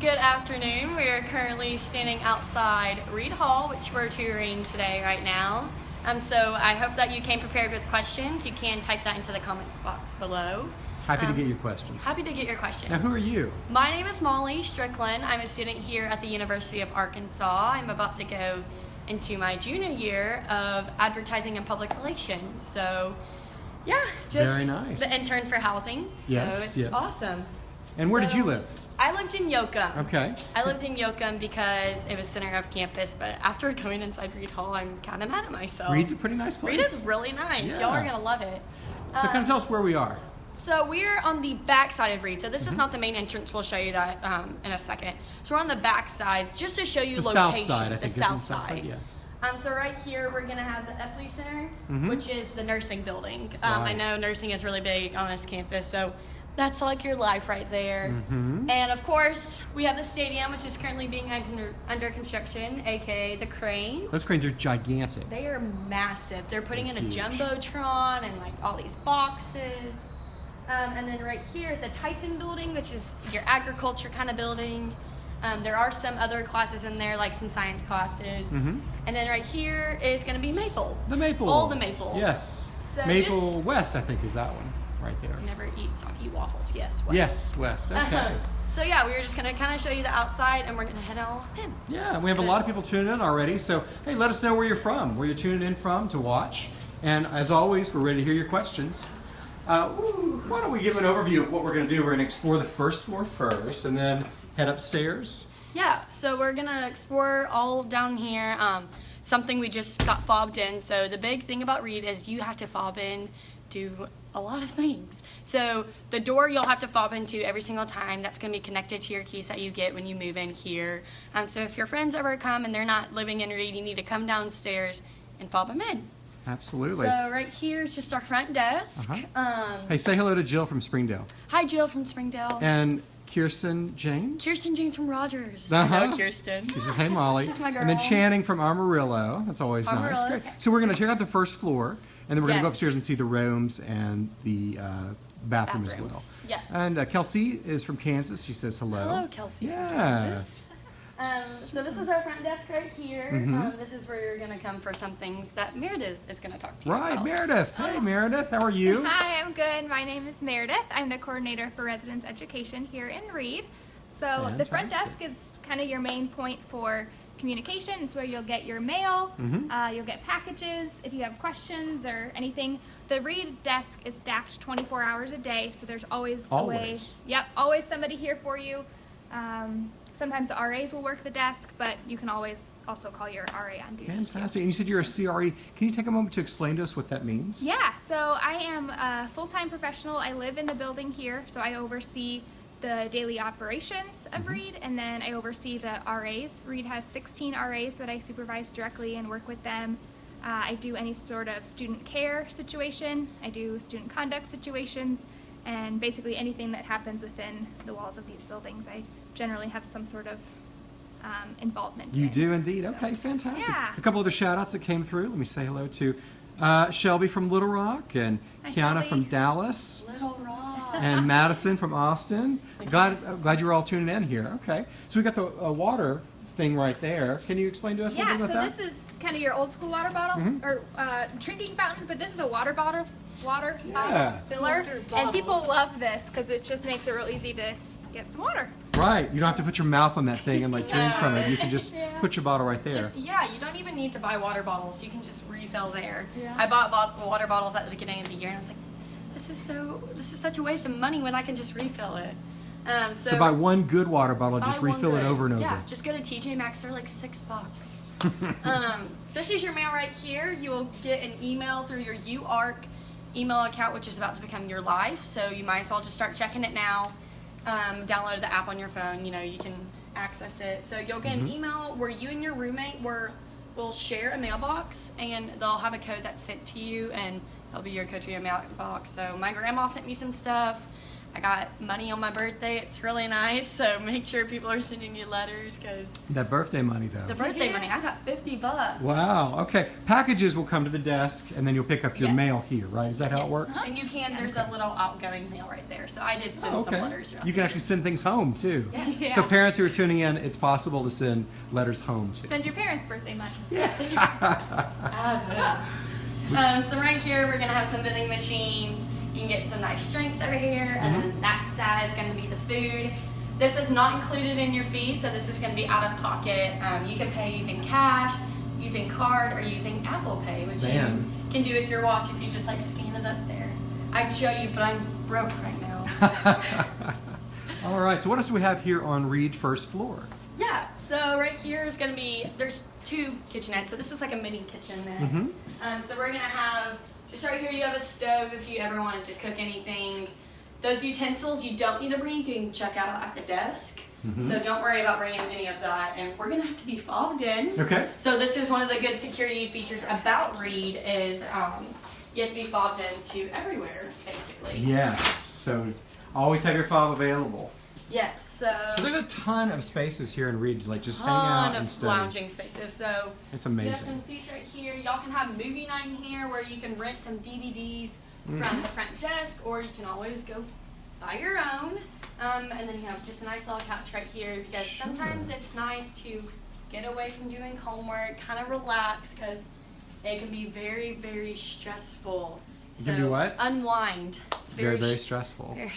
Good afternoon. We are currently standing outside Reed Hall, which we're touring today right now. Um, so I hope that you came prepared with questions. You can type that into the comments box below. Happy Um, to get your questions. Happy to get your questions. Now, who are you? My name is Molly Strickland. I'm a student here at the University of Arkansas. I'm about to go into my junior year of advertising and public relations. So, yeah, just Very nice. the intern for housing. So Yes, it's yes. awesome. And where did you live? I lived in Yoakum. Okay. I lived in Yoakum because it was center of campus, but after going inside Reed Hall, I'm kind of mad at myself. Reed's a pretty nice place. Reed is really nice. Y'all are gonna love it. so, kind Um, of tell us where we are. so we're on the back side of Reed. So this Mm-hmm. is not the main entrance. We'll show you that um, in a second. So we're on the back side just to show you The south location. side, I the think, south? South side. yeah. Um, so right here we're gonna have the Epley Center, Mhm. which is the nursing building. Um, I know nursing is really big on this campus, so that's like your life right there. Mhm. And of course, we have the stadium, which is currently being under, under construction, aka the crane. Those cranes are gigantic. They are massive. They're putting in a jumbotron and like all these boxes. Um, and then right here is the Tyson building, which is your agriculture kind of building. Um, there are some other classes in there, like some science classes. Mhm. And then right here is going to be Maple. The Maple. All the Maples. Yes. So Maple just- West, I think, is that one right there. Never eat soggy waffles. Yes. West. Yes, West. Okay. So yeah, we were just going to kind of show you the outside, and we're going to head on in. Yeah, we have a lot of people tuning in already. So, hey, let us know where you're from, where you're tuning in from to watch. And as always, we're ready to hear your questions. Uh, why don't we give an overview of what we're going to do? We're going to explore the first floor first and then head upstairs. Yeah, so we're gonna explore all down here. Um, something we just got fobbed in. So the big thing about Reed is you have to fob in to a lot of things. So the door you'll have to fob into every single time. That's gonna be connected to your keys that you get when you move in here. Um, so if your friends ever come and they're not living in Reed, you need to come downstairs and fob them in. Absolutely. So right here is just our front desk. Uh-huh. Um, hey, say hello to Jill from Springdale hi, Jill from Springdale. and Kirsten James. Kirsten James from Rogers. Uh-huh. Hello, Kirsten. She says, "Hey, Molly." She's my girl. And then. Channing from Amarillo. That's always Amarillo, nice. Great. okay. So we're going to check out the first floor, and then we're going to go upstairs and see the rooms and the uh, bathroom as well. Yes. And uh, Kelsey is from Kansas. She says hello. Hello, Kelsey Yeah. from Kansas. Um, so this is our front desk right here. Mhm. Um, this is where you're gonna come for some things that Meredith is gonna talk to you Right, about. Meredith. Hey, Meredith. How are you? Hi, I'm good. My name is Meredith. I'm the coordinator for residence education here in Reed. So the front desk is kind of your main point for communication. It's where you'll get your mail, Mhm. uh, you'll get packages if you have questions or anything. The Reed desk is staffed 24 hours a day, so there's always, a way. Always. Yep, always somebody here for you. Um, sometimes the RAs will work the desk, but you can always also call your RA on duty. too. Fantastic. And you said you're a CRE. Can you take a moment to explain to us what that means? Yeah, so I am a full time professional. I live in the building here, so I oversee the daily operations of Reed, and then I oversee the RAs. Reed has 16 RAs that I supervise directly and work with them. Uh, I do any sort of student care situation, I do student conduct situations, and basically anything that happens within the walls of these buildings. I generally have some sort of um, involvement You in. do indeed. So, Okay, fantastic. Yeah. A couple other shout outs that came through. Let me say hello to uh, Shelby from Little Rock and Hi, Kiana Shelby. from Dallas. Little Rock. and Madison from Austin. Glad uh, glad you were all tuning in here. Okay, so we got the uh, water thing right there. Can you explain to us a bit about that? Yeah, so about this is kind of your old school water bottle Mhm. or uh, drinking fountain, but this is a water bottle, water Yeah. bottle filler, Water bottle. and people love this because it just makes it real easy to get some water. Right, you don't have to put your mouth on that thing and like drink from it. You can just Yeah. put your bottle right there. Just yeah, you don't even need to buy water bottles. You can just refill there. Yeah. I bought bot- water bottles at the beginning of the year, and I was like, this is so this is such a waste of money when I can just refill it. Um, so, so buy one good water bottle, buy just one refill it over and over. Yeah, just go to TJ Maxx. They're like six bucks. um, this is your mail right here. You will get an email through your UARK email account, which is about to become your life. So you might as well just start checking it now. Um, download the app on your phone. You know you can access it. So you'll get Mm-hmm. an email where you and your roommate were will share a mailbox, and they'll have a code that's sent to you, and it'll be your code to your mailbox. So my grandma sent me some stuff. I got money on my birthday. It's really nice. So make sure people are sending you letters because That birthday money, though. the birthday money. I got 50 bucks. Wow. Okay. Packages will come to the desk, and then you'll pick up your Yes. mail here, right? Is that how it works? And you can. There's a little outgoing mail right there. So I did send Oh, some letters. around You can here. actually send things home too. Yeah. So parents who are tuning in, it's possible to send letters home too. Send your parents birthday money. Yes. um, so right here we're gonna have some vending machines. You can get some nice drinks over here, and then that side is gonna be the food. This is not included in your fee, so this is gonna be out of pocket. Um, you can pay using cash, using card, or using Apple Pay, which Man. you can do with your watch if you just like scan it up there. I'd show you, but I'm broke right now. All right. So what else do we have here on Reed first floor? Yeah, so right here is gonna be, there's two kitchenettes, so this is like a mini kitchenette. Mhm. Um, so we're gonna have, just right here you have a stove if you ever wanted to cook anything. Those utensils you don't need to bring, you can check out at the desk. Mm-hmm. So don't worry about bringing any of that, and we're gonna have to be fobbed in. Okay. So this is one of the good security features about Reed is um, you have to be fobbed into everywhere, basically. Yes. So always have your fob available. Yes, so, So there's a ton of spaces here in Reed like just hang out ton and of study. lounging spaces. So It's We have some seats right here. Y'all can have movie night in here where you can rent some DVDs Mm-hmm. from the front desk, or you can always go buy your own. Um, and then you have just a nice little couch right here because Sure. sometimes it's nice to get away from doing homework, kind of relax because it can be very, very stressful. So can be what? Unwind. It's Very, very sh- stressful. very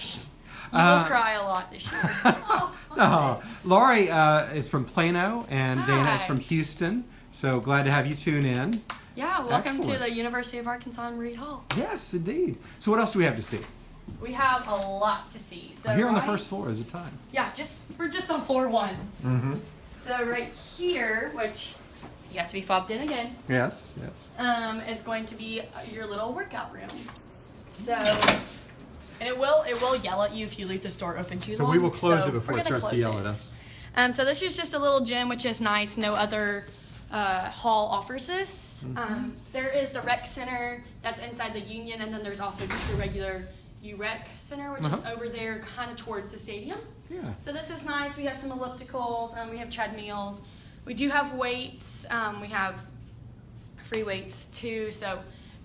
you Uh, will cry a lot this year. oh, No, Laurie uh, is from Plano, and Dana is from Houston. So glad to have you tune in. Yeah, welcome Excellent. to the University of Arkansas in Reed Hall. Yes, indeed. So what else do we have to see? We have a lot to see. So here on the right- first floor is a time. Yeah, just we're just on floor one. Mm-hmm. So right here, which you have to be fobbed in again, Yes, yes. um, is going to be your little workout room. So, and it will it will yell at you if you leave this door open too So long. we will close So it before it starts to yell at it. us. Um, so this is just a little gym, which is nice. No other uh, hall offers this. Mm-hmm. Um, there is the rec center that's inside the Union, and then there's also just a regular UREC center, which is Uh-huh. over there, kind of towards the stadium. Yeah. So this is nice. We have some ellipticals, um, we have treadmills. We do have weights. Um, we have free weights too. So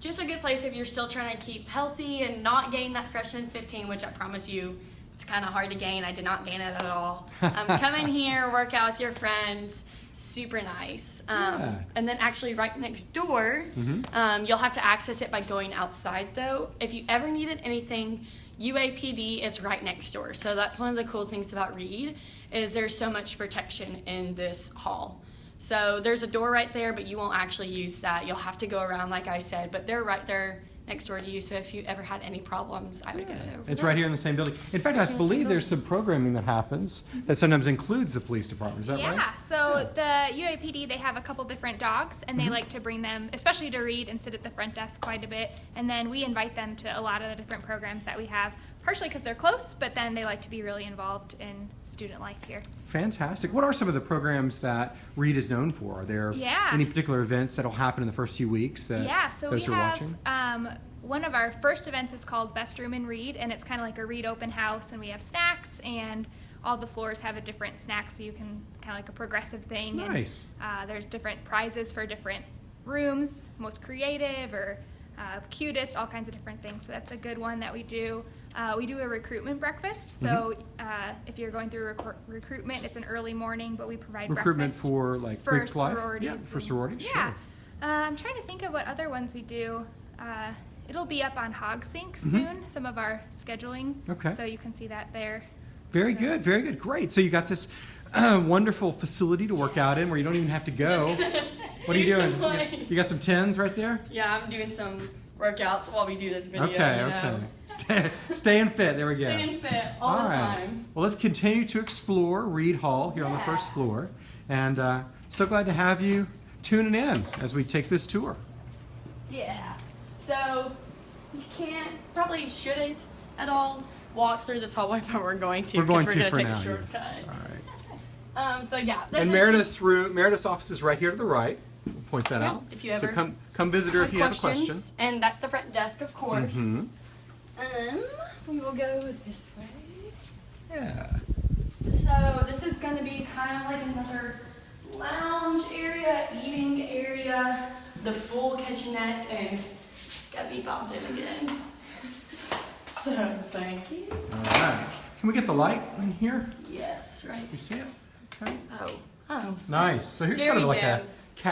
just a good place if you're still trying to keep healthy and not gain that freshman 15, which I promise you, it's kind of hard to gain. I did not gain it at all. Um, come in here, work out with your friends. Super nice. Um, Yeah. And then actually right next door, Mhm. um, you'll have to access it by going outside though. If you ever needed anything, UAPD is right next door. So that's one of the cool things about Reed is there's so much protection in this hall. So there's a door right there, but you won't actually use that. You'll have to go around, like I said, but they're right there next door to you. So if you ever had any problems, I would go over It's there. right here in the same building. In fact, I Right here in the believe there's some programming that happens that sometimes includes the police department. Is that yeah, right? so the UAPD they have a couple different dogs, and they mm-hmm. like to bring them, especially to Reed and sit at the front desk quite a bit. And then we invite them to a lot of the different programs that we have, partially because they're close, but then they like to be really involved in student life here. Fantastic. What are some of the programs that Reed is known for? Are there Yeah. any particular events that'll happen in the first few weeks that yeah, so those we are have watching? um, one of our first events is called Best Room in Reed, and it's kind of like a Reed open house, and we have snacks, and all the floors have a different snack, so you can kind of like a progressive thing. and, Nice. uh, there's different prizes for different rooms, most creative or uh, cutest, all kinds of different things. So that's a good one that we do. Uh, we do a recruitment breakfast. So Mm-hmm. uh, if you're going through recru- recruitment, it's an early morning, but we provide Recruitment breakfast for like for Greek life? sororities. Yeah, for and- sororities. Yeah. Sure. Uh, I'm trying to think of what other ones we do. Uh, it'll be up on HogSync Mhm. soon. Some of our scheduling. Okay. So you can see that there. Very good, very good. Great. So you got this uh, wonderful facility to work out in where you don't even have to go. What are you Do some, doing? You got some tens right there? Yeah, I'm doing some workouts while we do this video. okay, you okay. Stay, staying fit. There we go. Staying fit all, the time. Well, let's continue to explore Reed Hall here on the first floor. And uh, so glad to have you tuning in as we take this tour. Yeah. So you can't, probably shouldn't at all walk through this hallway, but we're going to. We're going 'cause to we're for gonna now. take a yes. shortcut. All right. Um. So yeah. This And is Meredith's room, Meredith's office is right here to the right. Point that Yeah, out. if you so ever come come visit her if you have a question. questions, And that's the front desk, of course. Mhm. Um. we will go this way. Yeah. So this is going to be kind of like another lounge area, eating area, the full kitchenette, and got me fobbed in again. So thank you. All right. Can we get the light in here? Yes, right. You see it? Okay. Oh, oh. Nice. So here's kind of like dim. a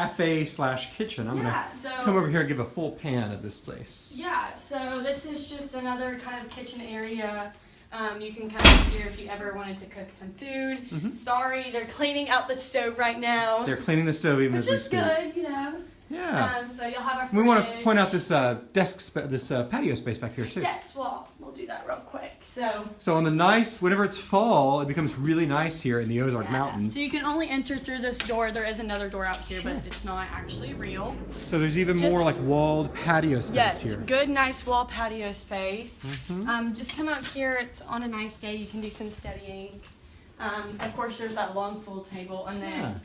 cafe slash kitchen. I'm Yeah, gonna so- come over here and give a full pan of this place. Yeah, so this is just another kind of kitchen area. Um, you can come here if you ever wanted to cook some food. Mhm. Sorry, they're cleaning out the stove right now, They're cleaning the stove even which as we is good, you know. Yeah. Um, so you'll have a. we want to point out this uh, desk, this uh, patio space back here too. Yes, well, we'll do that real quick. So. So on the nice, whenever it's fall, it becomes really nice here in the Ozark yeah. Mountains. So you can only enter through this door. There is another door out here, Sure. but it's not actually real. So there's even more like walled patio space Yes, here. good, nice wall patio space. Mhm. Um, just come out here. It's on a nice day. You can do some studying. Um, of course, there's that long full table, and then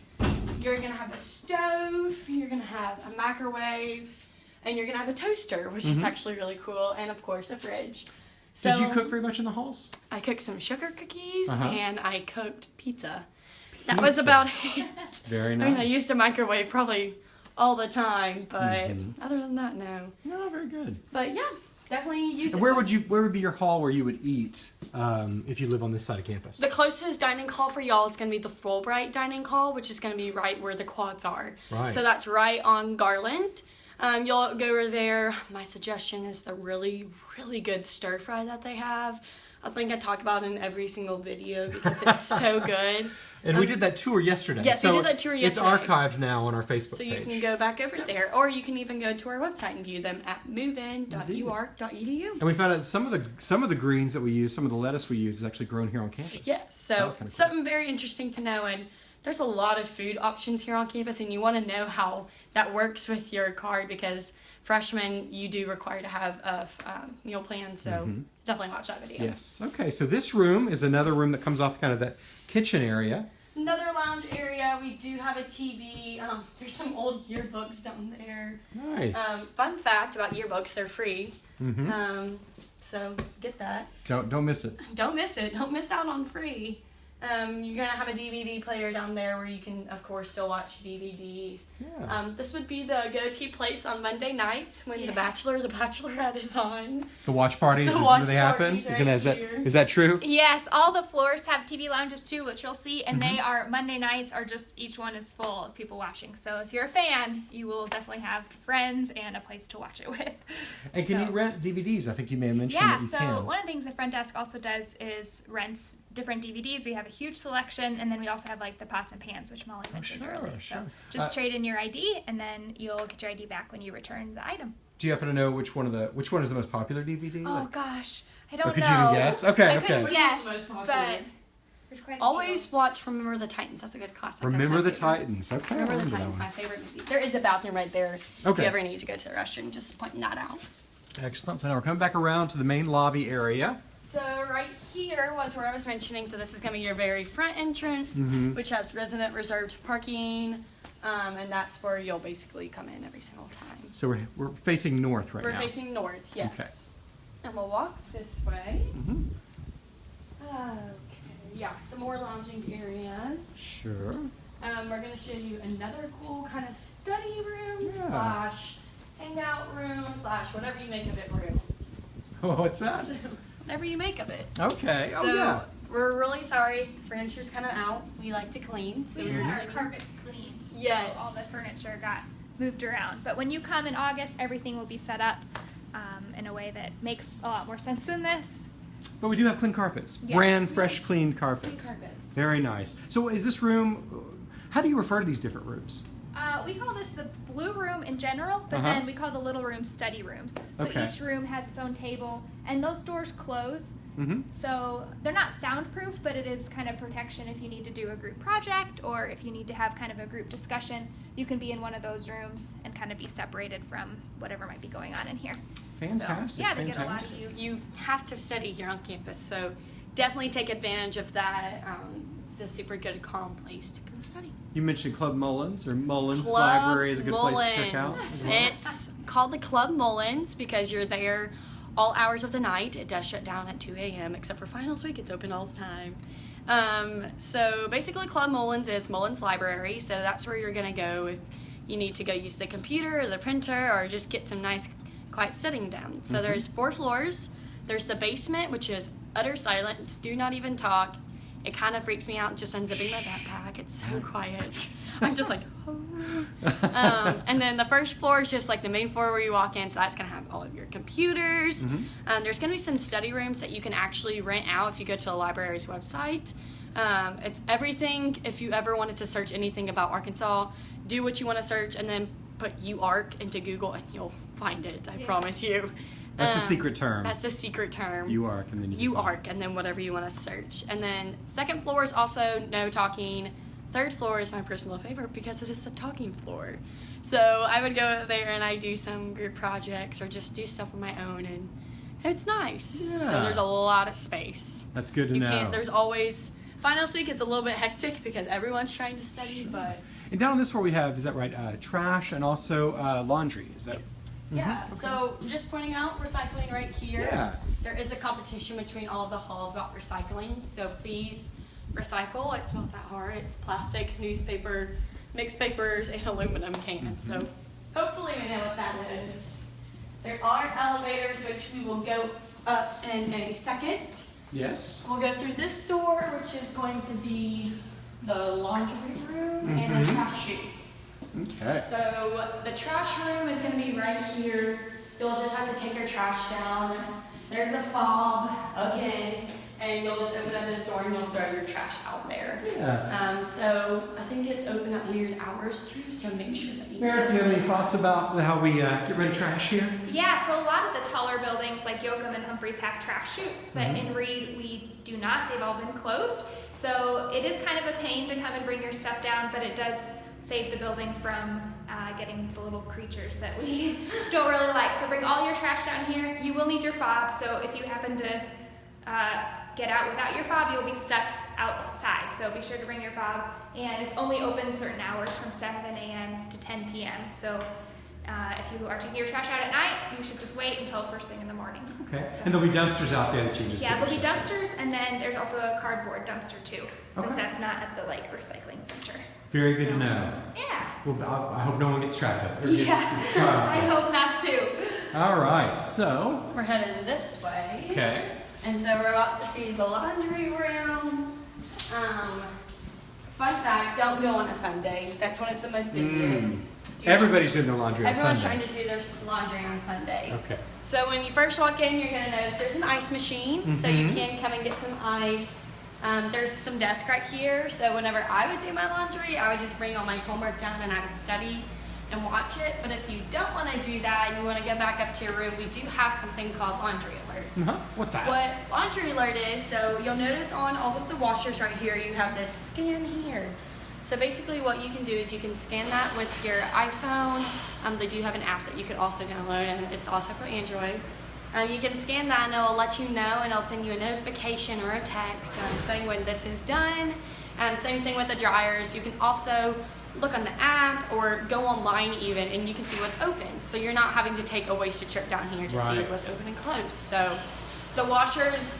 you're gonna have a stove. You're gonna have a microwave, and you're gonna have a toaster, which is Mhm. actually really cool, and of course a fridge. So Did you cook very much in the halls? I cooked some sugar cookies, Uh-huh. and I cooked pizza. That was about it. Very nice. I mean, I used a microwave probably all the time, but Mhm. other than that, no. No, very good. But yeah, definitely use And it. where would you? Where would be your hall where you would eat um, if you live on this side of campus? The closest dining hall for y'all is going to be the Fulbright dining hall, which is going to be right where the quads are. Right. So that's right on Garland. Um, you'll go over there. My suggestion is the really, really good stir fry that they have. I think I talk about it in every single video because it's so good. and we um, did that tour yesterday. yes, we so did that tour yesterday. It's archived now on our Facebook So you page. can go back over there, or you can even go to our website and view them at movein.uark.edu. And we found out some of the some of the greens that we use, some of the lettuce we use, is actually grown here on campus. Yes, so Sounds kinda cool. something very interesting to know, and there's a lot of food options here on campus, and you want to know how that works with your card because freshmen you do require to have a um, meal plan. So Mhm. definitely watch that video. Yes. Okay. So this room is another room that comes off kind of that kitchen area. Another lounge area. We do have a TV. Um, there's some old yearbooks down there. Nice. Um, fun fact about yearbooks: they're free. Mm-hmm. Um, so get that. don't don't miss it. Don't miss it. Don't miss out on free. Um, you're gonna have a DVD player down there where you can, of course, still watch DVDs. Yeah. Um, this would be the go-to place on Monday nights when Yeah. The Bachelor, The Bachelorette is on. the watch parties the is watch where they happen. parties You right is that that true? Yes, all the floors have TV lounges too, which you'll see, and Mm-hmm. they are Monday nights are just each one is full of people watching. So if you're a fan, you will definitely have friends and a place to watch it with. And can So- you rent DVDs? I think you may have mentioned Yeah, that you so can. one of the things the front desk also does is rents different DVDs. We have a huge selection, and then we also have like the pots and pans, which Molly mentioned sure, earlier. sure. So just Uh, trade in your ID, and then you'll get your ID back when you return the item. Do you happen to know which one of the which one is the most popular DVD? Oh Like- gosh, I don't could know. you guess? Okay, I okay. couldn't guess, one's the most but popular? there's few. Always watch Remember the Titans. That's a good classic. Remember the. Titans. Okay. I Remember the Titans, one. my favorite movie. There is a bathroom right there. Okay. If Okay. you ever need to go to the restroom, just point that out. Excellent. So now we're coming back around to the main lobby area. So right here was where I was mentioning. So this is going to be your very front entrance, Mhm. which has resident reserved parking, um, and that's where you'll basically come in every single time. So we're, we're facing north right We're now. facing north, yes. Okay. And we'll walk this way. Mhm. Okay, yeah, some more lounging areas. Sure. Um, we're gonna show you another cool kind of study room Yeah. slash hangout room slash whatever you make of it room. Oh, what's that? So, whatever you make of it. Okay. Oh so yeah. we're really sorry. Furniture's kind of out. We like to clean, so We we're had our carpets cleaned. so Yes. all the furniture got moved around. But when you come in August, everything will be set up um, in a way that makes a lot more sense than this. But we do have clean carpets. Yeah. Brand fresh, clean carpets. Clean carpets. Very nice. So is this room? How do you refer to these different rooms? Uh, we call this the blue room in general, but Uh-huh. then we call the little room study rooms. So Okay. each room has its own table, and those doors close. Mm-hmm. So they're not soundproof, but it is kind of protection if you need to do a group project or if you need to have kind of a group discussion. You can be in one of those rooms and kind of be separated from whatever might be going on in here. Fantastic. So, yeah, they get a lot of use. You have to study here on campus, so definitely take advantage of that. Um, it's a super good, calm place to come study. You mentioned Club Mullins or Mullins Club Library is a good place to check out. Well. It's called the Club Mullins because you're there all hours of the night. It does shut down at 2 a.m. except for finals week. It's open all the time. Um, so basically, Club Mullins is Mullins Library. So that's where you're gonna go if you need to go use the computer or the printer or just get some nice quiet sitting down. So there's four floors. There's the basement, which is utter silence. Do not even talk. It kind of freaks me out just unzipping my backpack. It's so quiet. I'm just like, um, and then the first floor is just like the main floor where you walk in. So that's gonna have all of your computers. Um, there's gonna be some study rooms that you can actually rent out if you go to the library's website. Um, it's everything. If you ever wanted to search anything about Arkansas, do what you want to search and then put UARK into Google and you'll find it. I Yeah. promise you. That's the Um, secret term. That's the secret term. You arc and then you. Arc, and then whatever you want to search. And then second floor is also no talking. Third floor is my personal favorite because it is a talking floor. So I would go there and I do some group projects or just do stuff on my own, and it's nice. So there's a lot of space. That's good to you know. can't. There's always finals week. It's a little bit hectic because everyone's trying to study, but And down on this floor we have, is that right? Uh, trash and also uh, laundry. Is that? Yeah. Mm-hmm. So just pointing out recycling right here. Yeah. There is a competition between all of the halls about recycling, so please recycle. It's not that hard. It's plastic, newspaper, mixed papers, and aluminum cans. So mm-hmm. hopefully we know what that is. There are elevators which we will go up in a second. Yes. We'll go through this door, which is going to be the laundry room and the mm-hmm. trash chute. Okay. So the trash room is gonna be right here. You'll just have to take your trash down. There's a fob again, and you'll just open up this door and you'll throw your trash out there. Yeah. Um, so I think it's open at weird hours too, so make sure that you. Meredith, do you have any thoughts about how we uh, get rid of trash here? Yeah, so a lot of the taller buildings like Yoakum and Humphreys have trash chutes, but Mhm. in Reed we do not. They've all been closed. So it is kind of a pain to come and bring your stuff down, but it does save the building from uh, getting the little creatures that we don't really like. So bring all your trash down here. You will need your fob, so if you happen to uh, get out without your fob, you'll be stuck outside. So be sure to bring your fob. And it's only open certain hours from 7 a.m. to 10 p.m. So uh, if you are taking your trash out at night, you should just wait until first thing in the morning. Okay. So- And there'll be dumpsters out there that you can just. yeah, there'll be your stuff in. dumpsters, and then there's also a cardboard dumpster too, since Okay. that's not at the like recycling center. Very good to know. Yeah. Well, I, I hope no one gets trapped up. or gets- Yeah. gets. I hope not too. All right. So. We're heading this way. Okay. And so we're about to see the laundry room. Um, fun fact, don't go on a Sunday. That's when it's the most busiest. Not- Everybody's doing their laundry on Everyone's Sunday. trying to do their laundry on Sunday. Okay. So when you first walk in, you're gonna notice there's an ice machine, so you Mhm. can come and get some ice. Um, there's some desk right here, so whenever I would do my laundry, I would just bring all my homework down and I would study and watch it. But if you don't want to do that and you want to go back up to your room, we do have something called Laundry Alert. Uh-huh. What's that? What Laundry Alert is, so you'll notice on all of the washers right here, you have this scan here. So basically what you can do is you can scan that with your iPhone. Um, they do have an app that you could also download and it's also for Android. Um, you can scan that and it'll let you know and it'll send you a notification or a text um, saying when this is done. Um, same thing with the dryers. You can also look on the app or go online even and you can see what's open. So you're not having to take a wasted trip down here to see what's open and closed. So the washers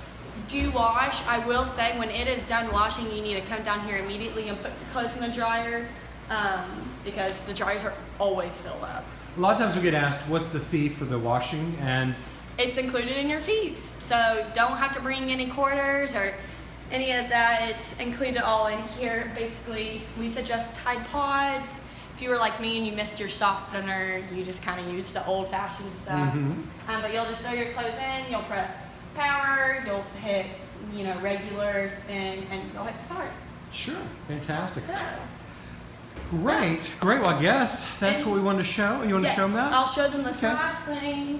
do wash. I will say when it is done washing, you need to come down here immediately and put your clothes in the dryer um, because the dryers are always filled up. A lot of times we get asked, what's the fee for the washing? And It's included in your fees, so don't have to bring any quarters or any of that. It's included all in here. Basically, we suggest Tide Pods. If you were like me and you missed your softener, you just kind of use the old-fashioned stuff. Mhm. Um, but you'll just throw your clothes in. You'll press power. You'll hit, you know, regular spin, and you'll hit start. sure, fantastic. So, Great, great. Well, I guess that's what we wanted to show. You want yes, to show them that? I'll show them this Okay. last thing.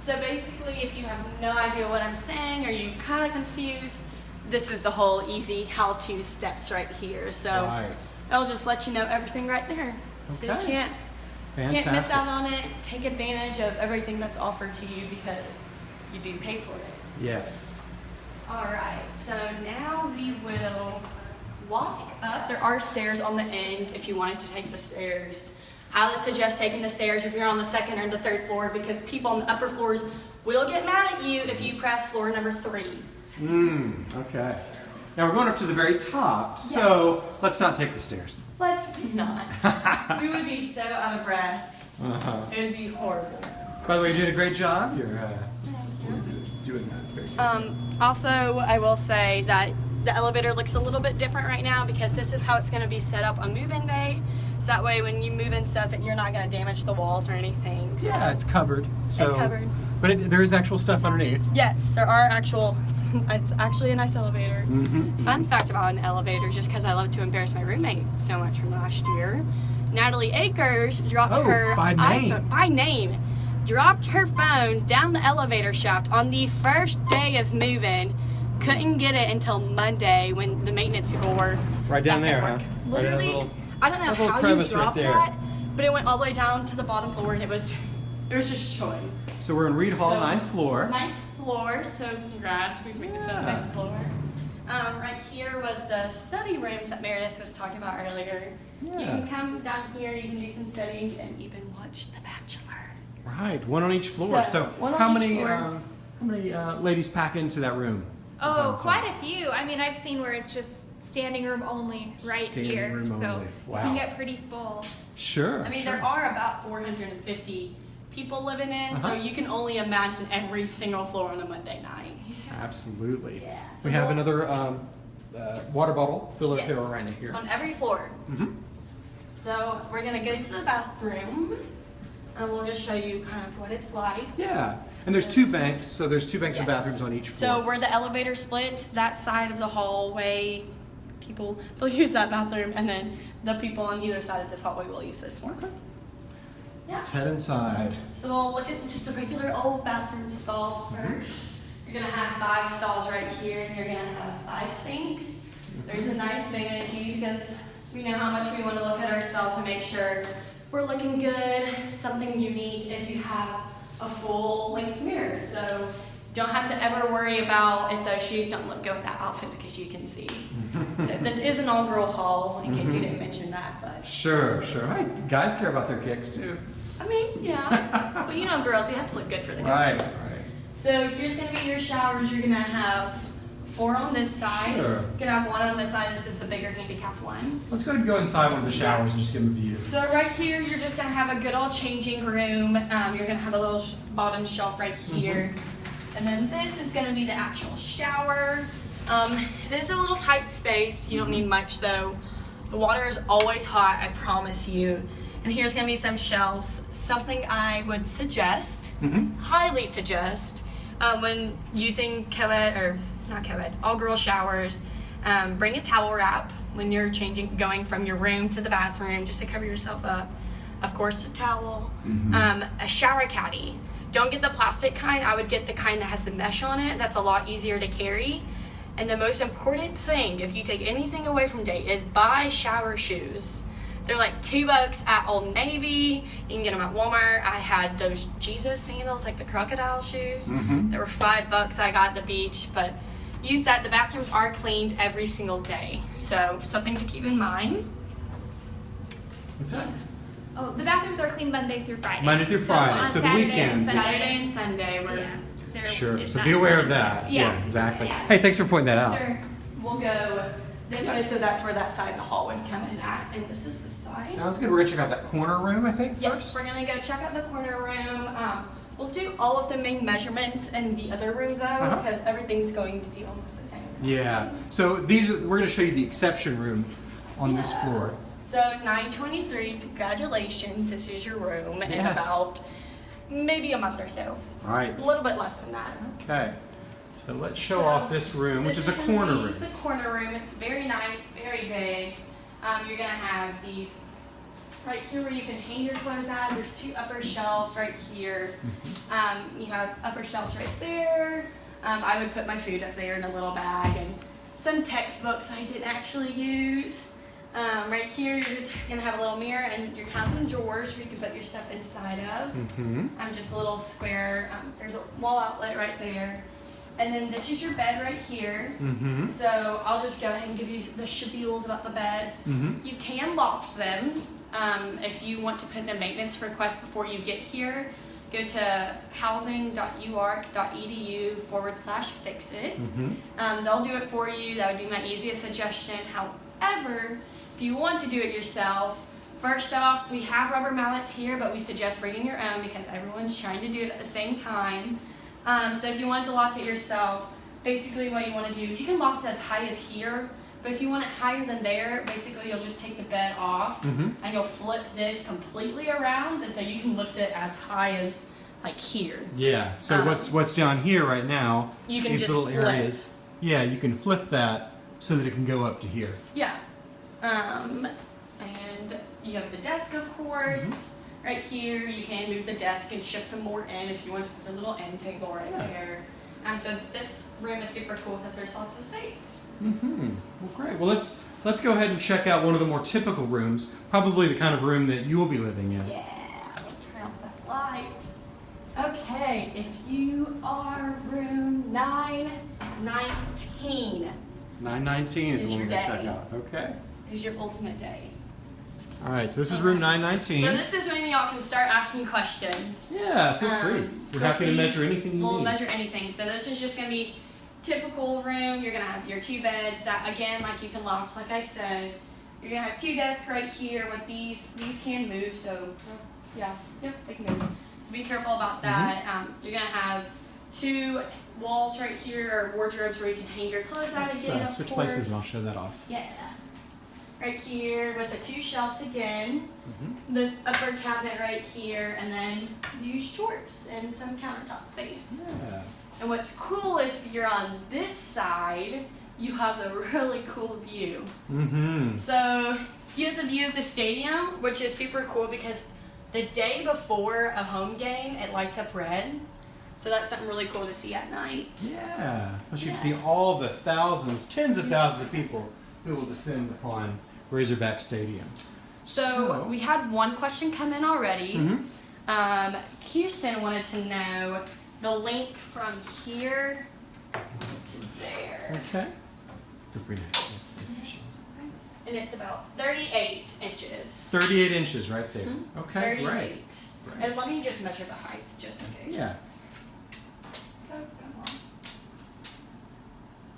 So basically, if you have no idea what I'm saying or you're kind of confused, this is the whole easy how-to steps right here. So Right. it'll just let you know everything right there. So you can't Fantastic. can't miss out on it. Take advantage of everything that's offered to you because you do pay for it. Yes. All right, so now we will walk up. There are stairs on the end if you wanted to take the stairs. I would suggest taking the stairs if you're on the second or the third floor because people on the upper floors We'll get mad at you if you press floor number three. Mm, okay. Now we're going up to the very top, so let's not take the stairs. Let's not. we would be so out of breath. Uh-huh. It would be horrible. By the way, you're doing a great job. You're uh, doing that. Very good. Um, also, I will say that the elevator looks a little bit different right now because this is how it's going to be set up on move-in day. So that way, when you move in stuff, you're not going to damage the walls or anything. So. yeah, it's covered. So, covered. But it, there is actual stuff underneath. Yes, there are actual. It's actually a nice elevator. Mm-hmm. Fun fact about an elevator, just because I love to embarrass my roommate so much from last year. Natalie Akers dropped Oh, her by name. iPhone by name, dropped her phone down the elevator shaft on the first day of moving. Couldn't get it until Monday when the maintenance people were Right down there, huh? Literally, little- I don't know how you right dropped there. that, but it went all the way down to the bottom floor and it was it was just showing. So we're in Reed Hall, So- ninth floor. Ninth floor, so congrats, we've made it to the Yeah. ninth floor. Um, right here was the study rooms that Meredith was talking about earlier. Yeah. You can come down here, you can do some studying, and even watch The Bachelor. Right, one on each floor. So, So, how many floor. um, how many uh, ladies pack into that room? Oh, quite a few. I mean, I've seen where it's just standing room only right Standing here. room so only. Wow. can get pretty full. Sure. I mean, sure. there are about 450 people living in, so Uh-huh. you can only imagine every single floor on a Monday night. Absolutely. Yeah, so we have we'll- another um, uh, water bottle filler Yes, here right here. On every floor. hmm So we're gonna go to the bathroom, and we'll just show you kind of what it's like. Yeah, and there's two banks, so there's two banks of Yes. bathrooms on each floor. So where the elevator splits, that side of the hallway, people they'll use that bathroom, and then the people on either side of this hallway will use this one. Okay. Yeah. Let's head inside. So we'll look at just the regular old bathroom stalls mm-hmm. first. You're gonna have five stalls right here, and you're gonna have five sinks. Mm-hmm. There's a nice vanity because we know how much we want to look at ourselves and make sure we're looking good. Something unique is you have a full length mirror, so don't have to ever worry about if those shoes don't look good with that outfit because you can see. so this is an all-girl hall, in case you mm-hmm. didn't mention that, but Sure, sure. Hey, guys care about their kicks too. I mean, yeah. but you know, girls, we have to look good for the guys. right. So here's gonna be your showers. You're gonna have four on this side. Sure. You're gonna have one on this side. This is the bigger handicap one. Let's go ahead and go inside one of the showers and just give them a view. So right here, you're just gonna have a good old changing room. Um, you're gonna have a little sh- bottom shelf right here, and then this is gonna be the actual shower. Um, it is a little tight space. You don't need much though. The water is always hot. I promise you. And here's gonna be some shelves. Something I would suggest Mm-hmm. highly suggest um, when using co-ed or not co-ed, all girl showers. Um, bring a towel wrap when you're changing, going from your room to the bathroom, just to cover yourself up. Of course, a towel, um, a shower caddy. Don't get the plastic kind. I would get the kind that has the mesh on it. That's a lot easier to carry. And the most important thing, if you take anything away from date, is buy shower shoes. They're like two bucks at Old Navy. You can get them at Walmart. I had those Jesus sandals, like the crocodile shoes. Mhm. They were five bucks. I got at the beach, but use that. The bathrooms are cleaned every single day, so something to keep in mind. What's that? Oh, the bathrooms are clean Monday through Friday. Monday through So Friday, on so the Saturday and weekends- Sunday- Saturday and Sunday, we're Yeah, Sure. So be aware of clean. that. Yeah, exactly. yeah. Hey, thanks for pointing that out. Sure. we'll go so that's where that side of the hall would come in at, and this is the side. Sounds good. We're gonna check out that corner room, I think, Yes, first. we're gonna go check out the corner room. Um, we'll do all of the main measurements in the other room though, Uh-huh. because everything's going to be almost the same. Yeah. So these are, we're gonna show you the exception room on this floor. So 923, congratulations, this is your room in about maybe a month or so. All right. A little bit less than that. Okay. So let's show So, off this room, which This is a corner room. The corner room. It's very nice, very big. Um, you're gonna have these right here where you can hang your clothes at. There's two upper shelves right here. Um, you have upper shelves right there. Um, I would put my food up there in a little bag and some textbooks I didn't actually use. Um, right here, you're just gonna have a little mirror and you're gonna have some drawers where you can put your stuff inside of. Mm-hmm. I'm just a little square. Um, there's a wall outlet right there. And then this is your bed right here. Mm-hmm. So I'll just go ahead and give you the spiels about the beds. Mm-hmm. You can loft them um, if you want to put in a maintenance request before you get here. go to housing.uark.edu forward slash fix it. Mm-hmm. Um, they'll do it for you. That would be my easiest suggestion. However, if you want to do it yourself, first off, we have rubber mallets here, but we suggest bringing your own because everyone's trying to do it at the same time. Um, so if you want to loft it yourself, basically what you want to do, you can loft it as high as here, but if you want it higher than there, basically you'll just take the bed off Mm-hmm. and you'll flip this completely around, and so you can lift it as high as like here. Yeah. So Um, what's what's down here right now? You can these little flip. areas. Yeah, you can flip that so that it can go up to here. Yeah. Um, and you have the desk, of course, right here. You can move the desk and shift them more in if you want to put a little end table right Yeah. there. And so this room is super cool because there's lots of space. Mm-hmm. Well, great. Well, let's let's go ahead and check out one of the more typical rooms. Probably the kind of room that you will be living in. Yeah, turn off the light. Okay, if you are room 919, Nine nineteen is Is the one we're gonna check day. out. Okay. is your ultimate day. All right. So this is room nine nineteen. So this is when y'all can start asking questions. yeah. Feel Um, free. We're happy to measure anything you We'll need. measure anything. So this is just gonna be typical room. You're gonna have your two beds that again, like you can loft, like I said. You're gonna have two desks right here with these. These can move, so yeah, yep, they can move. So be careful about that. Um, you're gonna have two walls right here, or wardrobes where you can hang your clothes out again. uh, switch course. places and I'll show that off. Yeah. Right here with the two shelves again. Mm-hmm. This upper cabinet right here, and then used drawers and some countertop space. Yeah. And what's cool if you're on this side, you have the really cool view. Mm-hmm. So you have the view of the stadium, which is super cool because the day before a home game, it lights up red. So that's something really cool to see at night. Yeah. Plus you can see all the thousands, tens of thousands of people who will descend upon Razorback Stadium. So, we had one question come in already. Mhm. Um, Kirsten wanted to know the link from here to there. Okay. To. And it's about 38 inches. 38 inches right there. Mhm. Okay, 38. great. Right. And let me just measure the height just in case. Yeah. Oh, come on.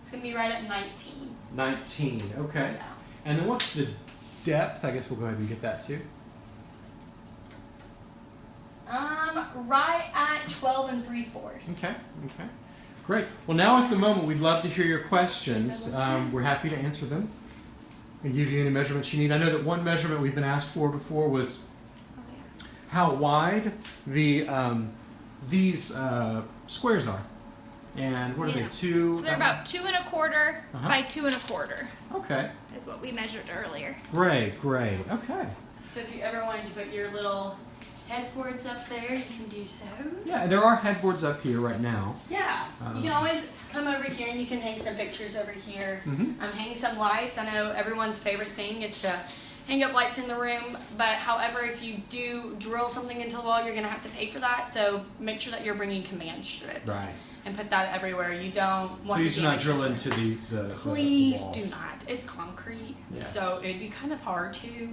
It's gonna be right at 19. 19. Okay. Yeah. And then what's the depth? I guess we'll go ahead and get that too. Um, right at 12 and 3 fourths. Okay. Okay. Great. Well, now is the moment. We'd love to hear your questions. Um, we're happy to answer them and give you any measurements you need. I know that one measurement we've been asked for before was how wide the um, these uh, squares are, and what are Yeah. they? Two. So they're um, about two and a quarter Uh-huh. by two and a quarter Okay. is what we measured earlier. Great. Great. Okay. So if you ever wanted to put your little headboards up there, you can do so. Yeah, there are headboards up here right now. Yeah. Um, you can always come over here and you can hang some pictures over here. Mm-hmm. Um, hang some lights. I know everyone's favorite thing is to hang up lights in the room, but however, if you do drill something into the wall, you're gonna have to pay for that. So make sure that you're bringing command strips Right. And put that everywhere. You don't want Please to do not drill into the the. the Please do not. It's concrete, Yes. so it'd be kind of hard to.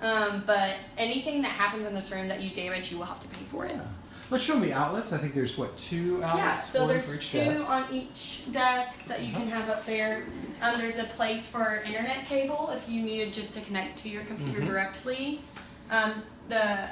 Um, but anything that happens in this room that you damage, you will have to pay for it. Yeah. Let's show them the outlets. I think there's what two outlets Yeah, so there's each two desk. on each desk that you can have up there. Um, there's a place for internet cable if you needed just to connect to your computer Mhm. directly. Um, the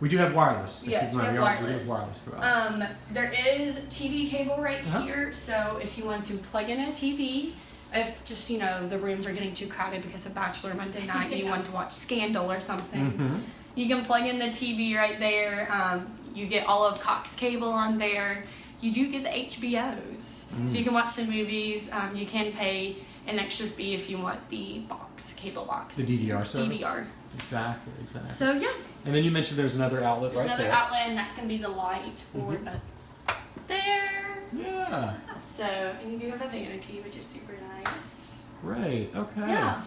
We do have wireless. Yes, Keep in we have are- We wireless. have wireless throughout. um, there is TV cable right Uh-huh. here, so if you want to plug in a TV, if just you know the rooms are getting too crowded because of Bachelor Monday night and you want to watch Scandal or something, Mhm. you can plug in the TV right there. Um, you get all of Cox cable on there. You do get the HBOs, Mm. so you can watch the movies. Um, you can pay an extra fee if you want the box cable box. The DVR service. DVR. Exactly. Exactly. So yeah, and then you mentioned there's another outlet there's right another there. outlet, and that's gonna be the light for Mhm. both there. Yeah. So and you do have a vanity, which is super nice. Great. Okay. Yeah.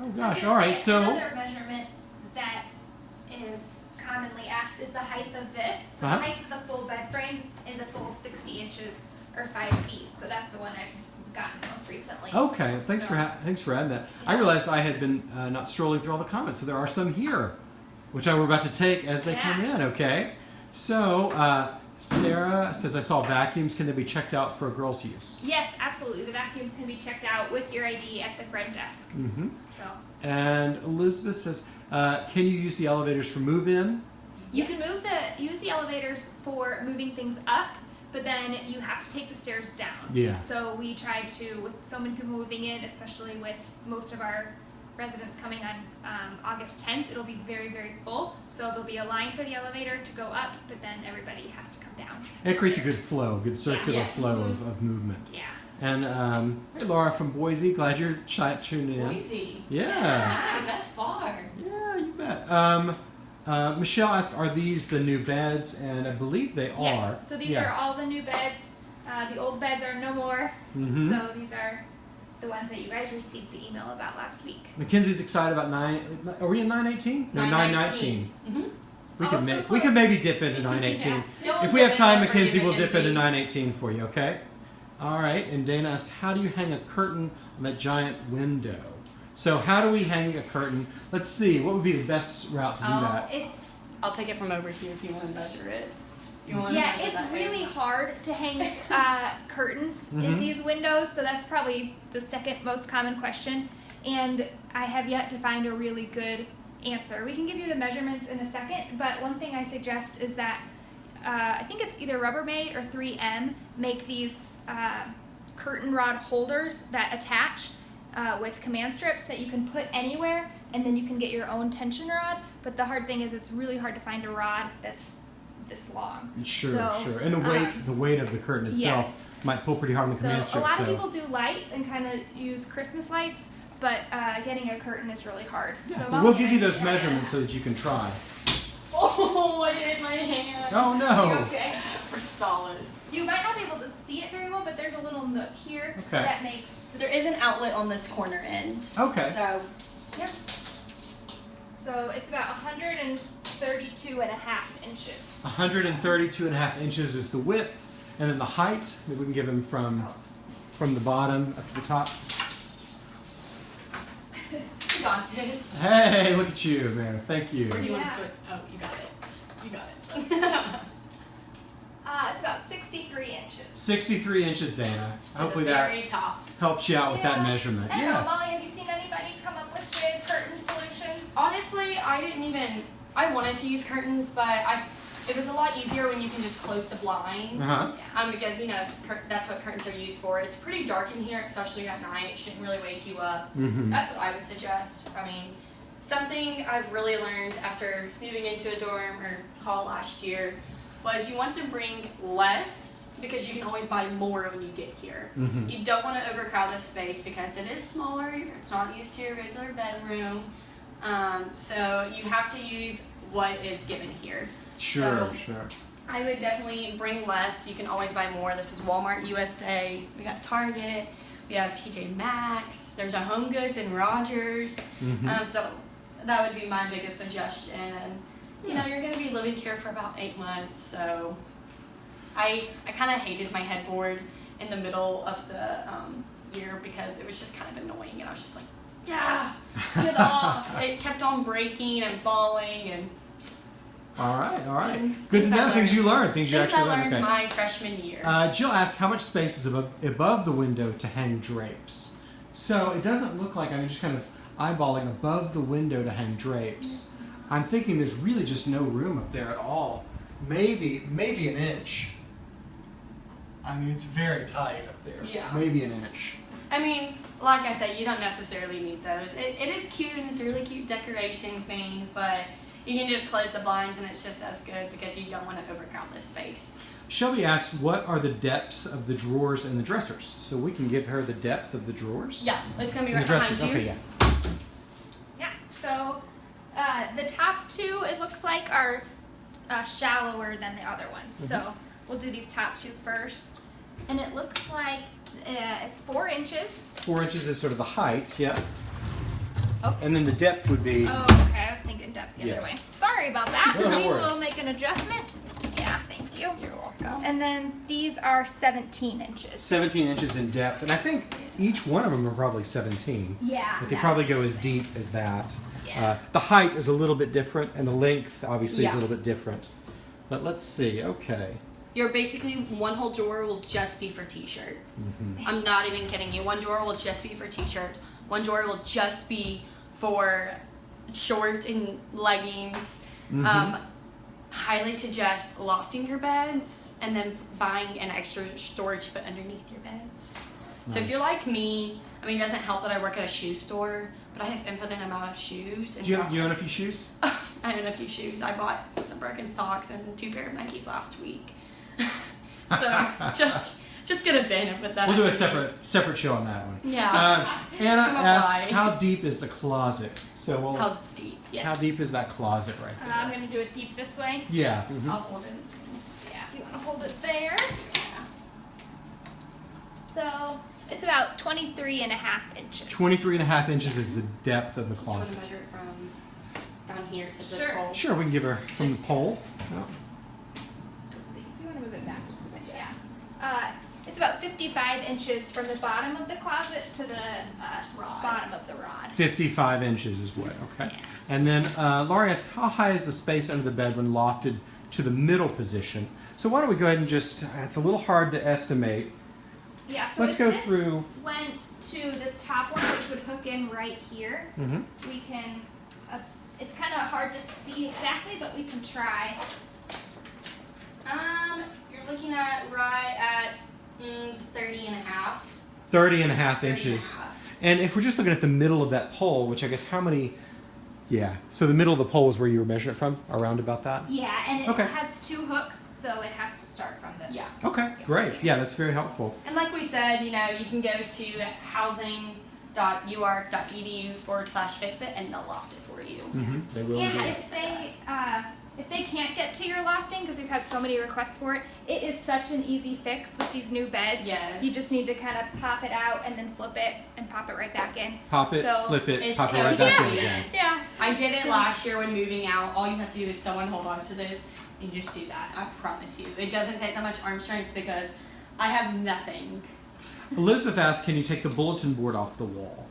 Oh gosh. All right. So. another measurement that is commonly asked is the height of this. So Uh-huh. the height of the full bed frame is a full 60 inches or five feet. So that's the one I've gotten most recently. Okay. Thanks for So- ha- thanks for adding that. I realized I had been uh, not strolling through all the comments, so there are some here, which I were about to take as they come in. Okay. So, uh, Sarah says, I saw vacuums. Can they be checked out for a girls' use? Yes, absolutely. The vacuums can be checked out with your ID at the front desk. Mm-hmm. So And Elizabeth says, uh, can you use the elevators for move-in? you can move the use the elevators for moving things up, but then you have to take the stairs down. Yeah. So we tried to, with so many people moving in, especially with most of our residents coming on um, August 10th, it'll be very, very full. So there'll be a line for the elevator to go up, but then everybody has to come down. It the creates a good flow, good circular Yeah. flow of, of movement. Yeah. And um, hey, Laura from Boise, glad you're chi- tuned in. Boise. Yeah, Wow, that's far. yeah, you bet. Um, uh, Michelle asked, "Are these the new beds?" And I believe they are. Yes. So these yeah. are all the new beds. Uh, the old beds are no more. hmm So these are the ones that you guys received the email about last week. Mackenzie's excited about nine. Are we in nine eighteen? No, nine nineteen. Mm-hmm. We Oh, could so. We could maybe dip into nine eighteen. Yeah. If we have time, Mackenzie, we'll dip into 918 for you, okay? All right, and Dana asked, how do you hang a curtain on that giant window? So how do we hang a curtain? Let's see, what would be the best route to do Oh, that? It's I'll take it from over here if you want to measure it. You want yeah, to measure it's that way? really hard to hang uh, curtains Mhm. in these windows. So that's probably the second most common question, and I have yet to find a really good answer. We can give you the measurements in a second, but one thing I suggest is that uh, I think it's either Rubbermaid or 3M make these uh, curtain rod holders that attach uh, with command strips that you can put anywhere, and then you can get your own tension rod. But the hard thing is it's really hard to find a rod that's this long. Sure, So, sure. And the weight, um, the weight of the curtain itself might pull pretty hard on the So command a lot so of people do lights and kind of use Christmas lights, but uh, getting a curtain is really hard. yeah, so we'll give you it. those measurements so that you can try. Oh, I hit my hand. Oh no! Okay. We're solid. You might not be able to see it very well, but there's a little nook here Okay. that makes. There is an outlet on this corner end. Okay. So Yeah. So it's about 132 and a half inches. 132 and a half inches is the width, and then the height. Maybe we can give him from Oh. from the bottom up to the top. got this. Hey, look at you, man! Thank you. Or do you want to switch? Oh, you got it. You got it. Uh, it's about 63 inches. 63 inches, Dana. Hopefully that top. helps you out with that measurement. I don't know, Yeah. Molly, have you seen anybody come up with good curtain solutions? Honestly, I didn't even. I wanted to use curtains, but I. It was a lot easier when you can just close the blinds. Uh-huh. Um, because you know cur- that's what curtains are used for. It's pretty dark in here, especially at night. It shouldn't really wake you up. Mm-hmm. That's what I would suggest. I mean, something I've really learned after moving into a dorm or hall last year was you want to bring less because you can always buy more when you get here. Mm-hmm. You don't want to overcrowd this space because it is smaller. It's not used to your regular bedroom. Um, so you have to use what is given here. Sure, So- sure. I would definitely bring less. You can always buy more. This is Walmart USA. We got Target. We have TJ Maxx. There's a Home Goods and Rogers. Mhm. Um, so that would be my biggest suggestion. And you know, you're gonna be living here for about eight months, so I I kind of hated my headboard in the middle of the um, year because it was just kind of annoying, and I was just like, yeah, get off. It kept on breaking and falling, and All right, all right. Things- Good to things know. Things you learned. Things you things I actually learned Okay. my freshman year. Uh, Jill asked how much space is above, above the window to hang drapes. So it doesn't look like I'm just kind of eyeballing above the window to hang drapes. I'm thinking there's really just no room up there at all. Maybe, maybe an inch. I mean, it's very tight up there. Yeah. Maybe an inch. I mean, like I said, you don't necessarily need those. It, it is cute and it's a really cute decoration thing, but you can just close the blinds and it's just as good because you don't want to overcrowd this space. Shelby asked, what are the depths of the drawers and the dressers? So we can give her the depth of the drawers. Yeah, it's gonna be And right the behind dressers. you. Okay, yeah. Yeah. So uh, the top two, it looks like, are uh, shallower than the other ones. Mm-hmm. So we'll do these top two first, and it looks like uh, it's four inches. Four inches is sort of the height, yeah. Oh. And then the depth would be. Oh, okay. I was thinking depth the Yeah. other way. Sorry about that. No, no we worries. will make an adjustment. Yeah, thank you. You're welcome. And then these are 17 inches. 17 inches in depth, and I think each one of them are probably 17. Yeah. But they that probably go as deep as that. Yeah. Uh, the height is a little bit different, and the length obviously is a little bit different. But let's see. Okay. You're basically one whole drawer will just be for t-shirts. Mm-hmm. I'm not even kidding you. One drawer will just be for t-shirts. One drawer will just be for shorts and leggings. Mhm. Um, highly suggest lofting your beds and then buying an extra storage to put underneath your beds. So if you're like me, I mean, it doesn't help that I work at a shoe store, but I have infinite amount of shoes. And Do you, so you own a few shoes? I own a few shoes. I bought some broken socks and two pair of Nikes last week. so just just get a bin and put that. We'll do a separate separate show on that one. Yeah. Uh, Anna asks, apply. how deep is the closet? So we'll. How deep? Yes. How deep is that closet right Uh, there? I'm gonna do it deep this way. yeah. mhm. I'll hold it. Yeah, if you want to hold it there. So it's about 23 and a half inches. 23 and a half inches is the depth of the closet. Do you want to closet. measure it from down here to this Sure. hole? Sure, we can give her from the pole. Oh, Let's see, if you want to move it back just a bit. Yeah. Uh, it's about 55 inches from the bottom of the closet to the uh, Rod. bottom of the rod. 55 inches is what, okay. And then uh, Laurie asks, how high is the space under the bed when lofted to the middle position? So why don't we go ahead and just, it's a little hard to estimate. Yeah, so Let's if go this through- went to this top one, which would hook in right here, Mm-hmm. we can, uh, it's kind of hard to see exactly, but we can try. Um, you're looking at right at mm, 30 and a half. 30 and a half 30 and a inches. half. And if we're just looking at the middle of that pole, which I guess how many, yeah. So the middle of the pole is where you were measuring it from, around about that? Yeah, and it Okay. has two hooks, so it has to start from. Yeah. Okay, great. Yeah, that's very helpful. And like we said, you know, you can go to housing.uark.edu forward slash fix it and they'll loft it for you. Mm-hmm. They will. Yeah, if they uh, if they can't get to your lofting because we've had so many requests for it, it is such an easy fix with these new beds. Yes. You just need to kind of pop it out and then flip it and pop it right back in. Pop it, So- flip it, It's pop it right back in again. Yeah. I did it last year when moving out. All you have to do is someone hold on to this and you just do that. I promise you. It doesn't take that much arm strength because I have nothing. Elizabeth asked, can you take the bulletin board off the wall?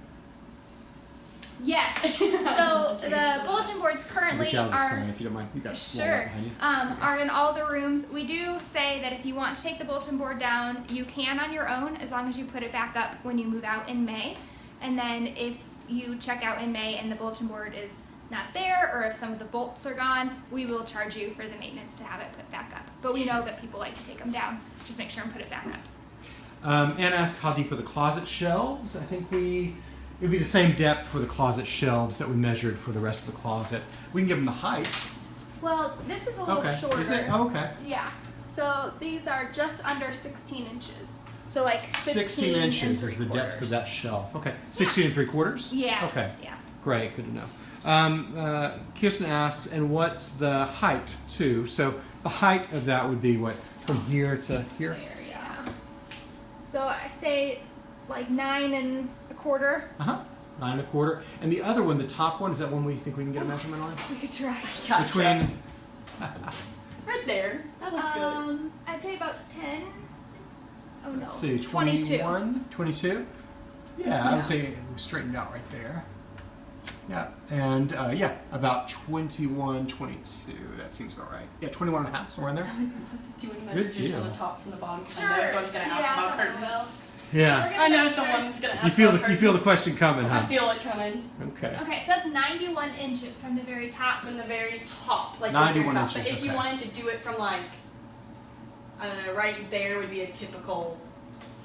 Yes. So the bulletin boards currently Reach out of the are sign if you don't mind. You got Sure. you. Um, are in all the rooms. We do say that if you want to take the bulletin board down, you can on your own as long as you put it back up when you move out in May. And then if you check out in May and the bulletin board is not there or if some of the bolts are gone, we will charge you for the maintenance to have it put back up. But we know that people like to take them down. Just make sure and put it back up. Um, Anna asked, how deep are the closet shelves? I think we, it would be the same depth for the closet shelves that we measured for the rest of the closet. We can give them the height. Well, this is a little Okay. shorter. Is it? Oh, okay. Yeah. So these are just under 16 inches. So like 15 16 and inches is the depth of that shelf. Okay. 16 and three quarters? Yeah. Okay. Yeah. Great, good to know. Um, uh, Kirsten asks, and what's the height too? So the height of that would be what from here to here. There, Yeah. So I say like nine and a quarter. Uh huh. Nine and a quarter. And the other one, the top one, is that one we think we can get a measurement on? We could try. Gotcha. Between right there. That looks good. Um, I'd say about 10. Oh no. let's see, 22. 21, 22. Yeah, I would say we straightened out right there. Yeah, and uh, yeah, about 21, 22. That seems about right. Yeah, 21 and a half, somewhere in there. Doing Good measure just from the top from the bottom. 'cause Sure. I know someone's gonna ask Yeah, about someone curtains. Yeah. We're I know measure- someone's gonna ask You feel about the you feel the question coming, I feel it coming Okay. Okay, so that's 91 inches from the very top. from the very top, like 91 top. inches, But if you wanted to do it from like, I don't know, right there would be a typical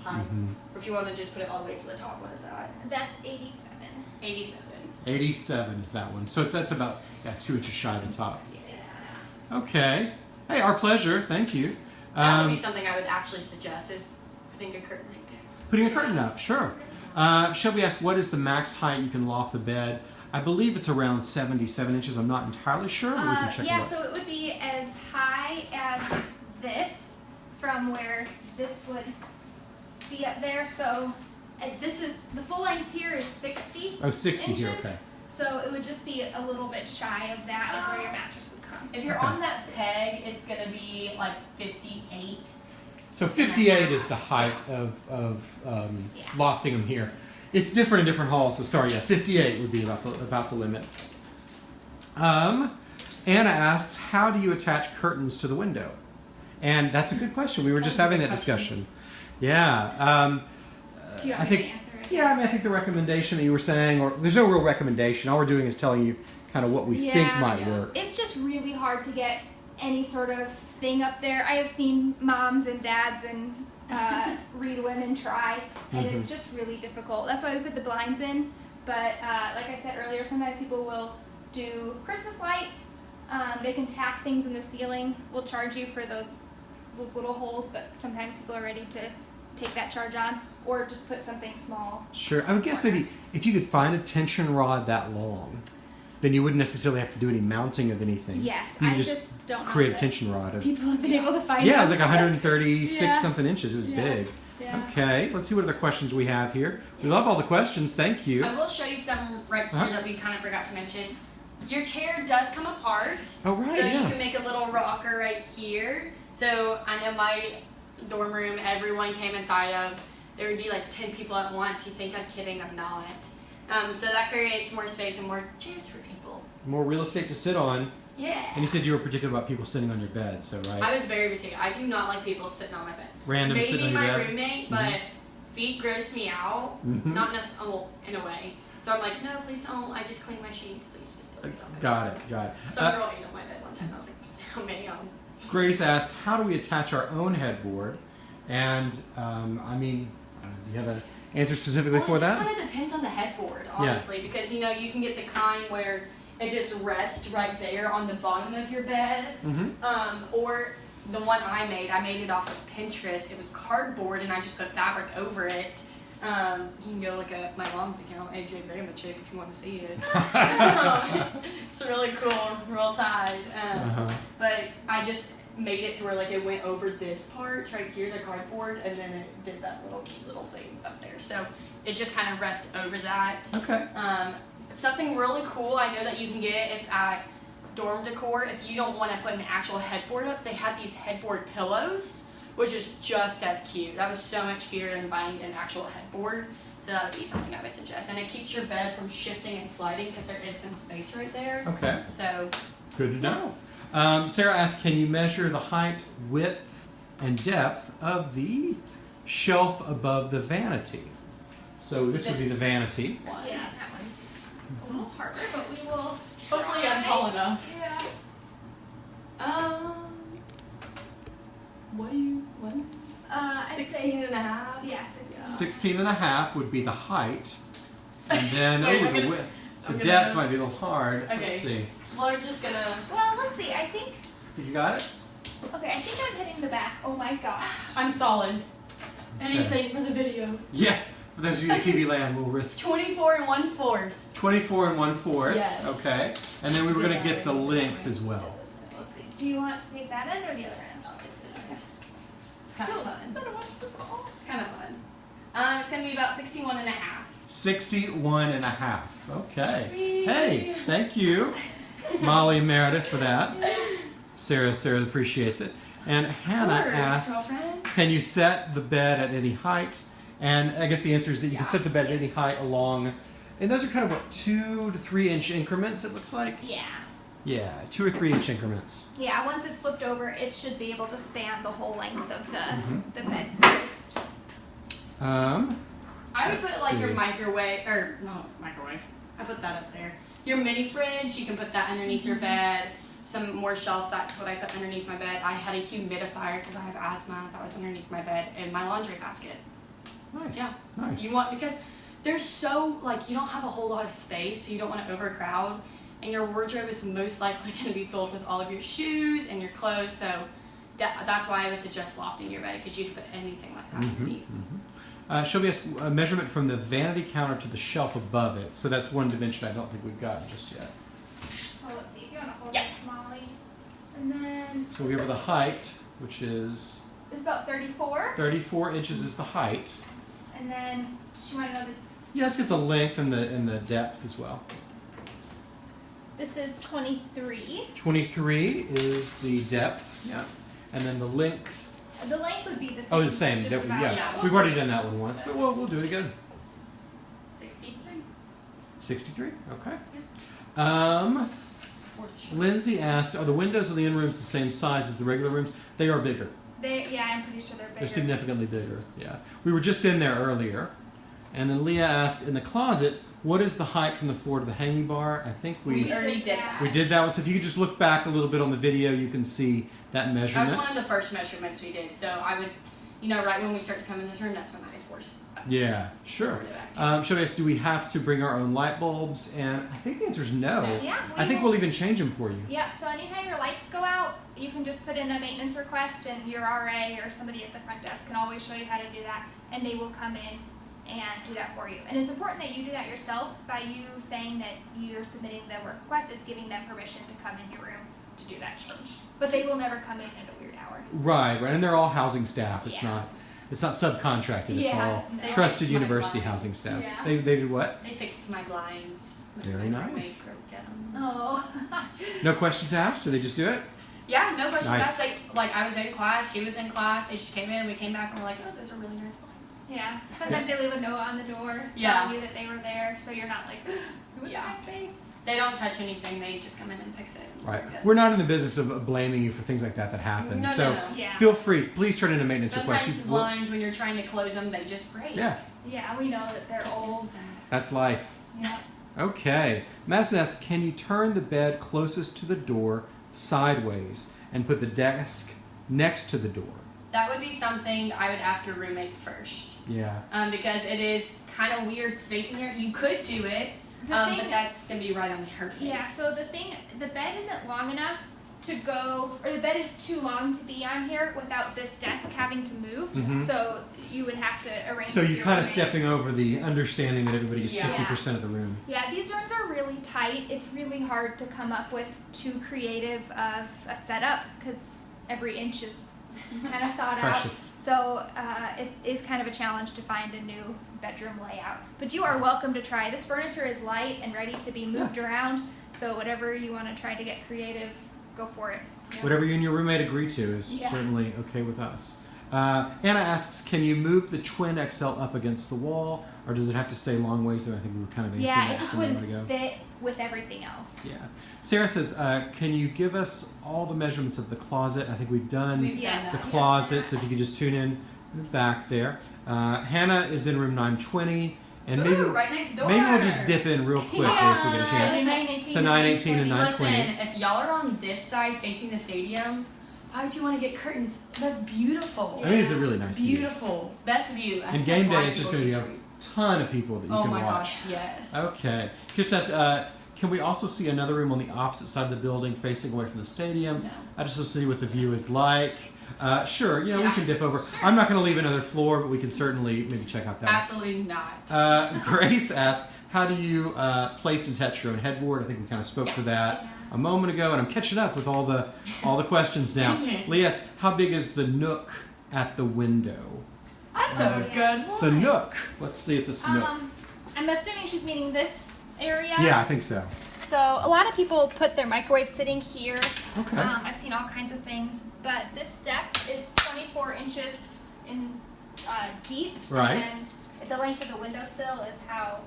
height. Mhm. Or if you want to just put it all the way to the top, what is that? That's 87. 87. 87 is that one. So it's that's about yeah, two inches shy of the top. Yeah. Okay. Hey, our pleasure. Thank you. That would Um, be something I would actually suggest is putting a curtain right there. Putting a curtain up, sure. Uh, Shelby asked, what is the max height you can loft the bed? I believe it's around 77 inches. I'm not entirely sure, Uh, can check yeah, so it would be as high as this from where this would be up there. So this is the full length here is 60 oh, 60 inches. here, okay. So it would just be a little bit shy of that is where your mattress would come. If you're Okay. on that peg, it's gonna be like 58. So 58 is the height of, of um, Yeah. lofting them here. It's different in different halls, so sorry, yeah, 58 would be about the, about the limit. Um, Anna asks, how do you attach curtains to the window? And that's a good question. We were just That's having that question. discussion. Yeah. Um, Do you I want me think- to answer it? yeah, I mean, I think the recommendation that you were saying, or there's no real recommendation. All we're doing is telling you kind of what we think might Yeah. work. It's just really hard to get any sort of thing up there. I have seen moms and dads and uh, read women try, and Mm-hmm. it's just really difficult. That's why we put the blinds in. But uh, like I said earlier, sometimes people will do Christmas lights. Um, they can tack things in the ceiling. We'll charge you for those those little holes, but sometimes people are ready to take that charge on, or just put something small. Sure. I would guess maybe if you could find a tension rod that long, then you wouldn't necessarily have to do any mounting of anything. Yes, You I could just, don't know create a tension rod of. People have been able to find. Yeah, it was like 136 Yeah. something inches. It was Yeah. big. Yeah. Okay, let's see what other questions we have here. We love all the questions. Thank you. I will show you some right here Uh-huh. that we kind of forgot to mention. Your chair does come apart. Oh, right, So yeah. you can make a little rocker right here. So I know my dorm room, everyone came inside of. There would be like 10 people at once. You think I'm kidding, I'm not. Um, so that creates more space and more chairs for people. More real estate to sit on. Yeah. And you said you were particular about people sitting on your bed, so right? I was very particular. I do not like people sitting on my bed. Random Maybe sitting on my bed. roommate, but feet gross me out. Mhm. Not necessarily, well, in a way. So I'm like, no, please don't. I just clean my sheets. Please just don't eat on my Got it, got it. bed. Some Uh, girl ate on my bed one time. I was like, how many of them? Grace asked, how do we attach our own headboard? And um, I mean, you have an answer specifically Well, for it that? kind of depends on the headboard, honestly, because you know you can get the kind where it just rests right there on the bottom of your bed, Mm-hmm. um, or the one I made. I made it off of Pinterest. It was cardboard, and I just put fabric over it. Um, you can go look at my mom's account, AJ Bamachik, if you want to see it. it's really cool, real tight. Um, Uh-huh. But I just made it to where like it went over this part right here, the cardboard, and then it did that little cute little thing up there. So it just kind of rests over that. Okay. Um, something really cool I know that you can get. It's at Dorm Decor. If you don't want to put an actual headboard up, they have these headboard pillows, which is just as cute. That was so much cuter than buying an actual headboard. So that would be something I would suggest. And it keeps your bed from shifting and sliding because there is some space right there. Okay. So Good to know. Um, Sarah asked, can you measure the height, width, and depth of the shelf above the vanity? So this, would be the vanity. one. Yeah, that one's a little harder, but we will. Hopefully I'm tall enough. Yeah. Um, what do you, what? Uh, I'd 16 say, and a half? Yeah, 16. 16 and a half would be the height. And then, Wait, oh, the gonna- width. The depth gonna- might be a little hard. Okay. Let's see. Well, we're just gonna, Well, let's see. I think. You got it? Okay, I think I'm hitting the back. Oh my gosh. I'm solid. Anything for the video. Yeah. For those of you in TV land, we'll risk 24 and 1 fourth. 24 and 1 fourth. Yes. Okay. And then we were going to get the length as well. Let's see. Do you want to take that end or the other end? I'll take this end. It's kind of fun. It's kind of fun. Um, it's gonna be about 61 and a half. 61 and a half. Okay. Whee! Hey, thank you, Molly and Meredith, for that. Sarah, Sarah appreciates it. And Hannah course, asks, girlfriend. can you set the bed at any height? And I guess the answer is that you can set the bed at any height along, and those are kind of what, two to three inch increments, it looks like? Yeah. Yeah, two or three inch increments. Yeah, once it's flipped over, it should be able to span the whole length of the, Mhm. the bed post. Um, I would put Let's like your microwave, or no, microwave. I put that up there. Your mini fridge, you can put that underneath your bed. Some more shelf sets, what I put underneath my bed. I had a humidifier because I have asthma that was underneath my bed and my laundry basket. nice. Yeah. Nice. You want because there's so like you don't have a whole lot of space, so you don't want to overcrowd, and your wardrobe is most likely going to be filled with all of your shoes and your clothes. So that, that's why I would suggest lofting your bed because you can put anything like that Mhm, underneath. mhm. Uh, show me a measurement from the vanity counter to the shelf above it. So that's one dimension I don't think we've gotten just yet. So let's see. If you want to hold Yeah. this, Molly. And then So we have the height, which is it's about 34. 34 inches is the height. And then she want to know that Yeah, let's get the length and the and the depth as well. this is 23. 23 is the depth. Yeah. And then the length. The length would be the same. Oh, the same. just That- about. yeah. yeah. We've already done that one once, but we'll, we'll do it again. Sixty-three. 63. Okay. Um. Lindsay asks, are the windows of the in rooms the same size as the regular rooms? They are bigger. They, yeah, I'm pretty sure they're bigger. They're significantly bigger. Yeah. We were just in there earlier. And then Leah asked, in the closet, what is the height from the floor to the hanging bar? I think we We already did that. we did that one. So if you could just look back a little bit on the video, you can see that measurement. That was one of the first measurements we did. So I would, you know, right when we start to come in this room, that's when I enforce. Yeah, sure. Um, should I ask, do we have to bring our own light bulbs? And I think the answer is no. Yeah, I think will- we'll even change them for you. Yep, so anytime your lights go out, you can just put in a maintenance request and your RA or somebody at the front desk can always show you how to do that and they will come in and do that for you. And it's important that you do that yourself by you saying that you're submitting the work request, it's giving them permission to come in your room to do that change. But they will never come in at a weird hour. Right, right. And they're all housing staff. It's Yeah. not it's not subcontracted. It's Yeah, all no. trusted They like my university blinds. housing staff. Yeah. They, they did what? They fixed my blinds. when Very my nice. broke them. Oh. No questions asked, or they just do it? Yeah, no questions Nice. asked. Like, like I was in class, she was in class. They just came in. We came back and we're like, oh, those are really nice blinds. Yeah. Sometimes they leave a note on the door Yeah. telling you that they were there so you're not like, it was Yeah. my space. They don't touch anything. They just come in and fix it. Right. we're. We're not in the business of blaming you for things like that that happen. No, no, so no. Yeah. feel free. Please turn in a maintenance request. Sometimes You- blinds, when you're trying to close them, they just break. yeah, Yeah, we know that they're old. that's life. Yeah. Okay. Madison asks, can you turn the bed closest to the door sideways and put the desk next to the door? That would be something I would ask your roommate first. Yeah. Um, because it is kind of weird space in here. You could do it, um, thing- but that's gonna be right on her face. Yeah, so the thing, the bed isn't long enough to go, or the bed is too long to be on here without this desk having to move. Mhm. So you would have to arrange. So you're kind of stepping over the understanding that everybody gets Yeah. 50% of the room. Yeah, these rooms are really tight. It's really hard to come up with too creative of a setup because every inch is kind of thought Precious. out. So uh, it is kind of a challenge to find a new bedroom layout. But you are welcome to try. This furniture is light and ready to be moved around. So whatever you want to try to get creative, go for it. Whatever you and your roommate agree to is Yeah. certainly okay with us. Uh, Anna asks, can you move the twin XL up against the wall, or does it have to stay long ways? And I think we were kind of answering Yeah, that it just wouldn't ago. fit with everything else. Yeah. Sarah says, uh, can you give us all the measurements of the closet? I think we've done We've done the that. closet, so if you could just tune in in back there. Uh, Hannah is in room 920, and maybe right next door. maybe we'll just dip in real quick if we get a chance. And 918 To 918 and 920. 920. Listen, if y'all are on this side facing the stadium, why would you want to get curtains? That's beautiful. I think it's a really nice view. Beautiful. Best view. I And game day is just going to be a tweet. Ton of people that you Oh can watch. Oh my gosh, yes. Okay. Kirsten asks, uh, can we also see another room on the opposite side of the building facing away from the stadium? No. I just want to see what the view is like. Uh, sure, you know, we can dip over. I'm not going to leave another floor, but we can certainly maybe check out that. Absolutely not. Uh, Grace asks, how do you uh, place and attach your own headboard? I think we kind of spoke Yeah. to that Yeah. a moment ago, and I'm catching up with all the all the questions now. Lee asks, how big is the nook at the window? That's Uh, a good one. The nook. Let's see if this nook. Um, I'm assuming she's meaning this area. Yeah, I think so. So a lot of people put their microwave sitting here. Okay. Um, I've seen all kinds of things, but this step is 24 inches in uh, deep. Right. And the length of the windowsill is how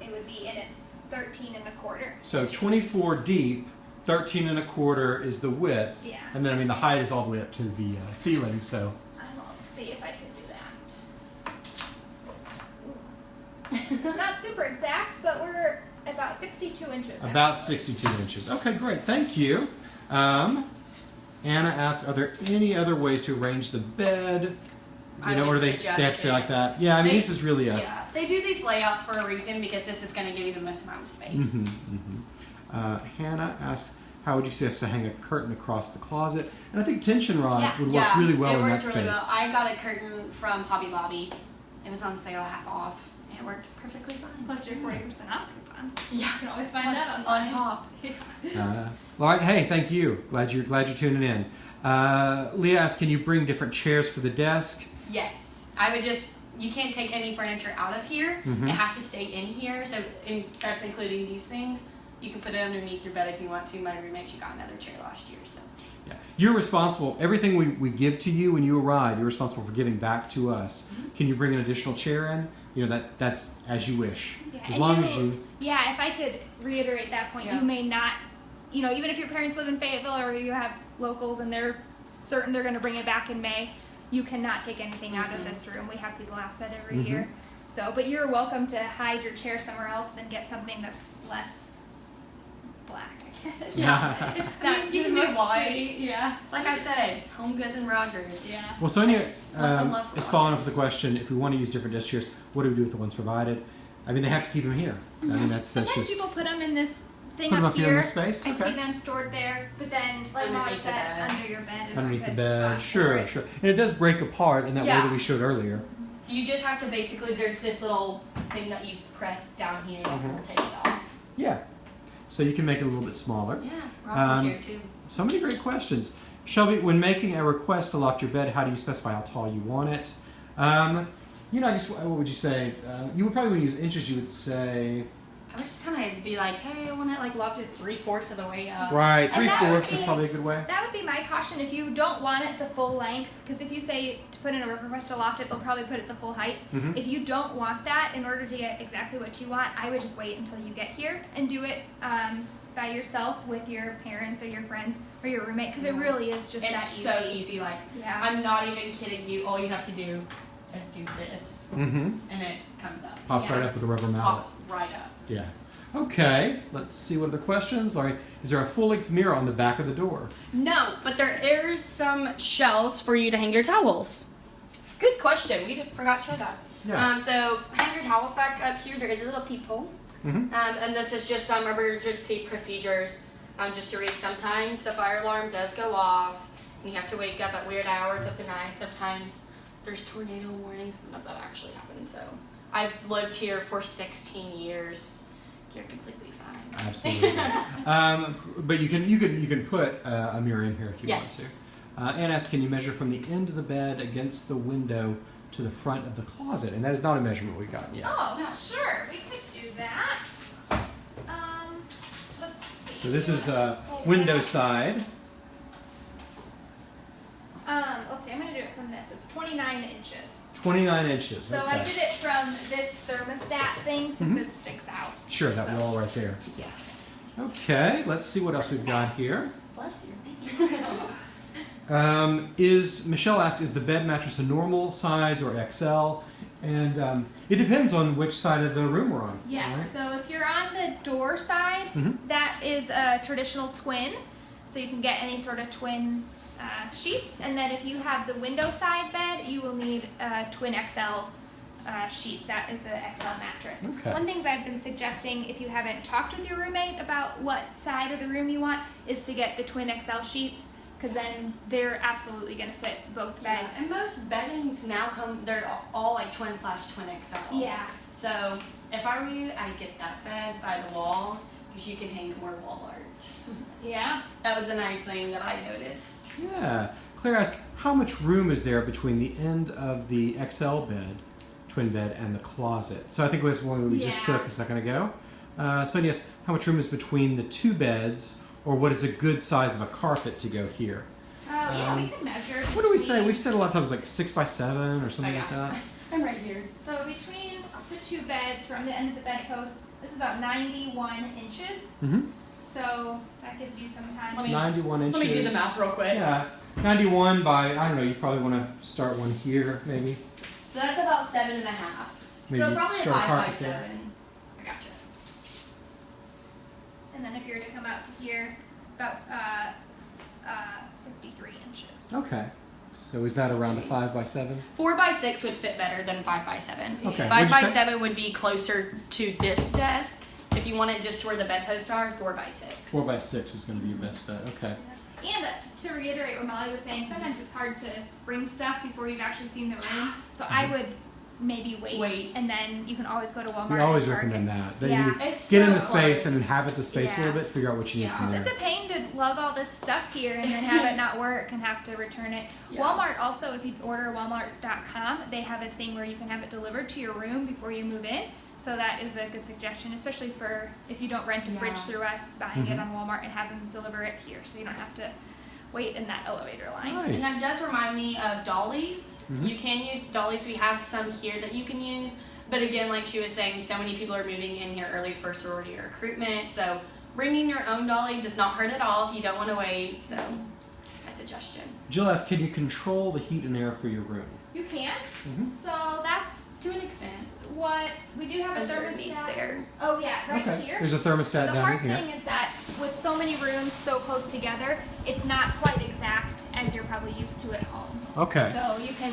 it would be, and it's 13 and a quarter. So 24 deep, 13 and a quarter is the width, Yeah. and then I mean the height is all the way up to the uh, ceiling. So I will see if I can do that. It's not super exact, but we're about 62 inches. out. about 62 inches. Okay, great. Thank you. Um, Anna asks, are there any other ways to arrange the bed? You I know, or they, they have to say like that. Yeah, I mean They- this is really a. Yeah, they do these layouts for a reason because this is going to give you the most amount of space. Mhm, mhm. Uh, Hannah asked, how would you suggest to hang a curtain across the closet? And I think tension rod Yeah. would work Yeah, really well it in that worked space. really well. I got a curtain from Hobby Lobby. It was on sale, half off. It worked perfectly fine. Plus your 40% off coupon. Yeah, You can always find Plus that on online. top. Uh, all right, hey, thank you. Glad you're glad you're tuning in. Uh, Leah asks, can you bring different chairs for the desk? Yes, I would just. You can't take any furniture out of here. Mhm. It has to stay in here. So in, that's including these things. You can put it underneath your bed if you want to. My roommate she got another chair last year. So Yeah. You're responsible. Everything we, we give to you when you arrive, you're responsible for giving back to us. Mm-hmm. Can you bring an additional chair in? You know that that's as you wish. Yeah, as and long you- as you. Yeah, if I could reiterate that point, Yeah. you may not you know, even if your parents live in Fayetteville or you have locals and they're certain they're going to bring it back in May, you cannot take anything out of Mhm. this room. We have people ask that every Mhm. year. So, but you're welcome to hide your chair somewhere else and get something that's less black, I guess. Yeah. It's I mean, you the can do most white. Yeah. Like I said, Home Goods and Rogers. Yeah. Well, Sonia I just want um, is following up with the question: If we want to use different dish chairs, what do we do with the ones provided? I mean, they have to keep them here. I mean, that's that's Sometimes just people put them in this thing Put 'em up, up here in this space? I Okay. see them stored there, but then, like Mom said, under your bed is underneath a the bed. spot Sure, sure. And it does break apart in that way that we showed earlier. You just have to basically, there's this little thing that you press down here and Mhm. will take it off. Yeah. So you can make it a little bit smaller. Yeah, rocking Um, chair too. So many great questions. Shelby, when making a request to loft your bed, how do you specify how tall you want it? Um, you know, I guess what would you say? Uh, you would probably use inches. You would say I would just kind of be like, hey, I want it like lofted three fourths of the way up. right. Three that would fourths is probably a good way. That would be my caution if you don't want it the full length, because if you say to put in a request to loft it, they'll probably put it the full height. Mhm. If you don't want that, in order to get exactly what you want, I would just wait until you get here and do it um, by yourself with your parents or your friends or your roommate, because it really is just that It's easy. so easy. Like, Yeah. I'm not even kidding you. All you have to do is do this, Mm-hmm. and it comes up. Pops Yeah. right up with a rubber mallet. Pops right up. Yeah. Okay. Let's see what are the questions. Laurie, is there a full-length mirror on the back of the door? No, but there is some shelves for you to hang your towels. Good question. We did, forgot to show that. Yeah. Um, so hang your towels back up here. There is a little peephole. Mhm. Um, and this is just some emergency procedures. Um, just to read, sometimes the fire alarm does go off, and you have to wake up at weird hours of the night. Sometimes there's tornado warnings. None of that actually happens. So I've lived here for 16 years. You're completely fine. Absolutely. um, but you can you can you can put uh, a mirror in here if you yes. want to. Uh, Anne asks, can you measure from the end of the bed against the window to the front of the closet? And that is not a measurement we've gotten yet. Oh, sure, we could do that. Um, let's see. So this is uh, window side. Um, let's see. I'm gonna do it from this. It's 29 inches. 29 inches. So okay. I did it from this thermostat thing since Mhm. it sticks out. Sure, that wall right there. Yeah. Okay, let's see what else we've got here. Bless you. Um, is Michelle asks, is the bed mattress a normal size or XL? And um, it depends on which side of the room we're on. Yes. right? So if you're on the door side, Mhm. that is a traditional twin. So you can get any sort of twin uh, sheets. And then if you have the window side bed, you will need uh, twin XL uh, sheets. That is an XL mattress. Okay. One things I've been suggesting, if you haven't talked with your roommate about what side of the room you want, is to get the twin XL sheets. Because then they're absolutely going to fit both Yeah, beds. and most beddings now come, they're all like twin slash twin XL. Yeah. So if I were you, I'd get that bed by the wall because you can hang more wall art. Yeah. that was a nice thing that I noticed. Yeah. Claire asked, how much room is there between the end of the XL bed, twin bed, and the closet? So I think it was one we just took a second ago. Uh, so yes, how much room is between the two beds, or what is a good size of a carpet to go here? Oh, yeah, we Um, can measure. What do we say? We've said a lot of times like six by seven or something like that. I'm right here. So between the two beds from the end of the bedpost, this is about 91 inches. Mm-hmm. So that gives you some time. Let me- 91 inches. Let me do the math real quick. Yeah. 91 by, I don't know, you probably want to start one here, maybe. So that's about seven and a half. Maybe so probably a start a five by carpet there. seven. I gotcha. And then if you were to come out to here, about uh, uh, 53 inches. Okay. So is that around a five by seven? Four by six would fit better than five by seven. Okay. Five by say? seven would be closer to this desk. If you want it just to where the bedposts are, four by six. Four by six is going to be your best bet. Okay. And uh, to reiterate what Molly was saying, sometimes it's hard to bring stuff before you've actually seen the room. So I would maybe wait, Wait. and then you can always go to Walmart. We always and recommend that. That Yeah. you It's get in so the space and then close. have it the space a little bit, figure out what you need Yeah. It's a pain to lug all this stuff here and then have it not work and have to return it. Yeah. Walmart also, if you order Walmart.com, they have a thing where you can have it delivered to your room before you move in. So that is a good suggestion, especially for if you don't rent a fridge Yeah. through us, buying it Mhm. on Walmart and having them deliver it here, so you don't have to wait in that elevator line. And that Nice. does remind me of dollies. Mhm. You can use dollies. We have some here that you can use. But again, like she was saying, so many people are moving in here early for sorority recruitment. So bringing your own dolly does not hurt at all if you don't want to wait. So, a suggestion. Jill asks, can you control the heat and air for your room? You can't. Mhm. So that's To an extent. What we do have a Underneath thermostat there. Oh yeah, right okay. here. There's a thermostat there. the down hard thing is that with so many rooms so close together, it's not quite exact as you're probably used to at home. Okay. So you can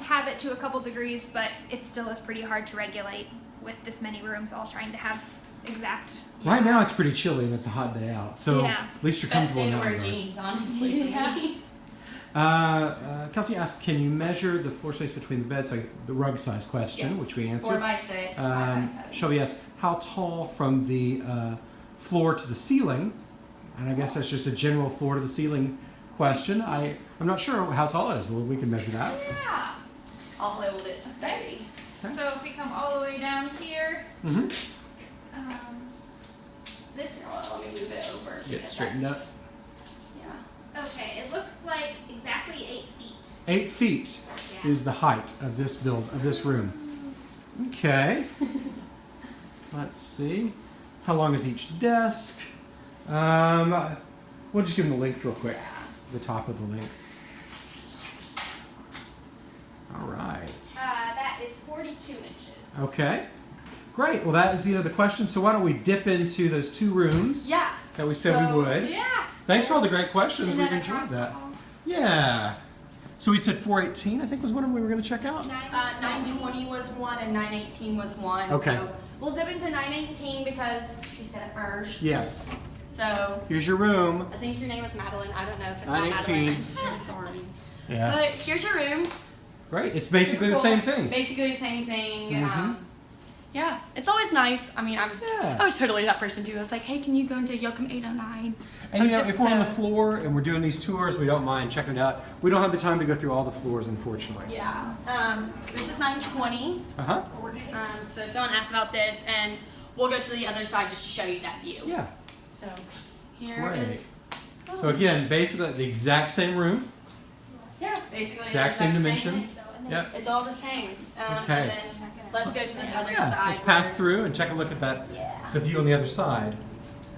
have it to a couple degrees, but it still is pretty hard to regulate with this many rooms all trying to have exact. Right know, now it's pretty chilly and it's a hot day out, so Yeah. at least you're Best comfortable day to in that wear jeans, honestly. Yeah. Uh, uh, Kelsey asked, can you measure the floor space between the beds? So the rug size question, Yes. which we answered. Four by six, five by Um, seven. Shelby asks, how tall from the uh, floor to the ceiling? And I guess that's just a general floor to the ceiling question. I, I'm not sure how tall it is, but we can measure that. Yeah. I'll hold it steady. Okay. So if we come all the way down here, hmm um, this. Here, let me move it over. Get straightened that's- Yeah. Okay, it looks like exactly eight feet. Eight feet Yeah. is the height of this build of this room. Okay. Let's see. How long is each desk? Um, we'll just give them the length real quick. The top of the link. All right. Uh, that is 42 inches. Okay. Great. Well, that is the end of the question. So why don't we dip into those two rooms Yeah. that we said So, we would? Yeah. Thanks for all the great questions. We've enjoyed that. Yeah. So we said 418, I think was one of them we were going to check out. Uh, 920 was one and 918 was one. Okay. So we'll dip into 918 because she said it first. Yes. So Here's your room. I think your name is Madeline. I don't know if it's 918. not Madeline. I'm so sorry. But here's your room. Great. It's basically the Cool. same thing. Basically the same thing. Mhm. Um, yeah, it's always nice. I mean, I was Yeah. I was totally that person too. I was like, hey, can you go into Yocum 809? And you know, if we're on the floor and we're doing these tours, we don't mind checking it out. We don't have the time to go through all the floors, unfortunately. Yeah. Um, this is 920. Uh huh. Um, so someone asked about this, and we'll go to the other side just to show you that view. Yeah. So here is. Great. So again, basically the exact same room. Yeah, basically the Exact same dimensions. Yep. It's all the same. Um, Okay. Let's go to this other Yeah. side. Let's pass through and check a look at that, Yeah. the view on the other side.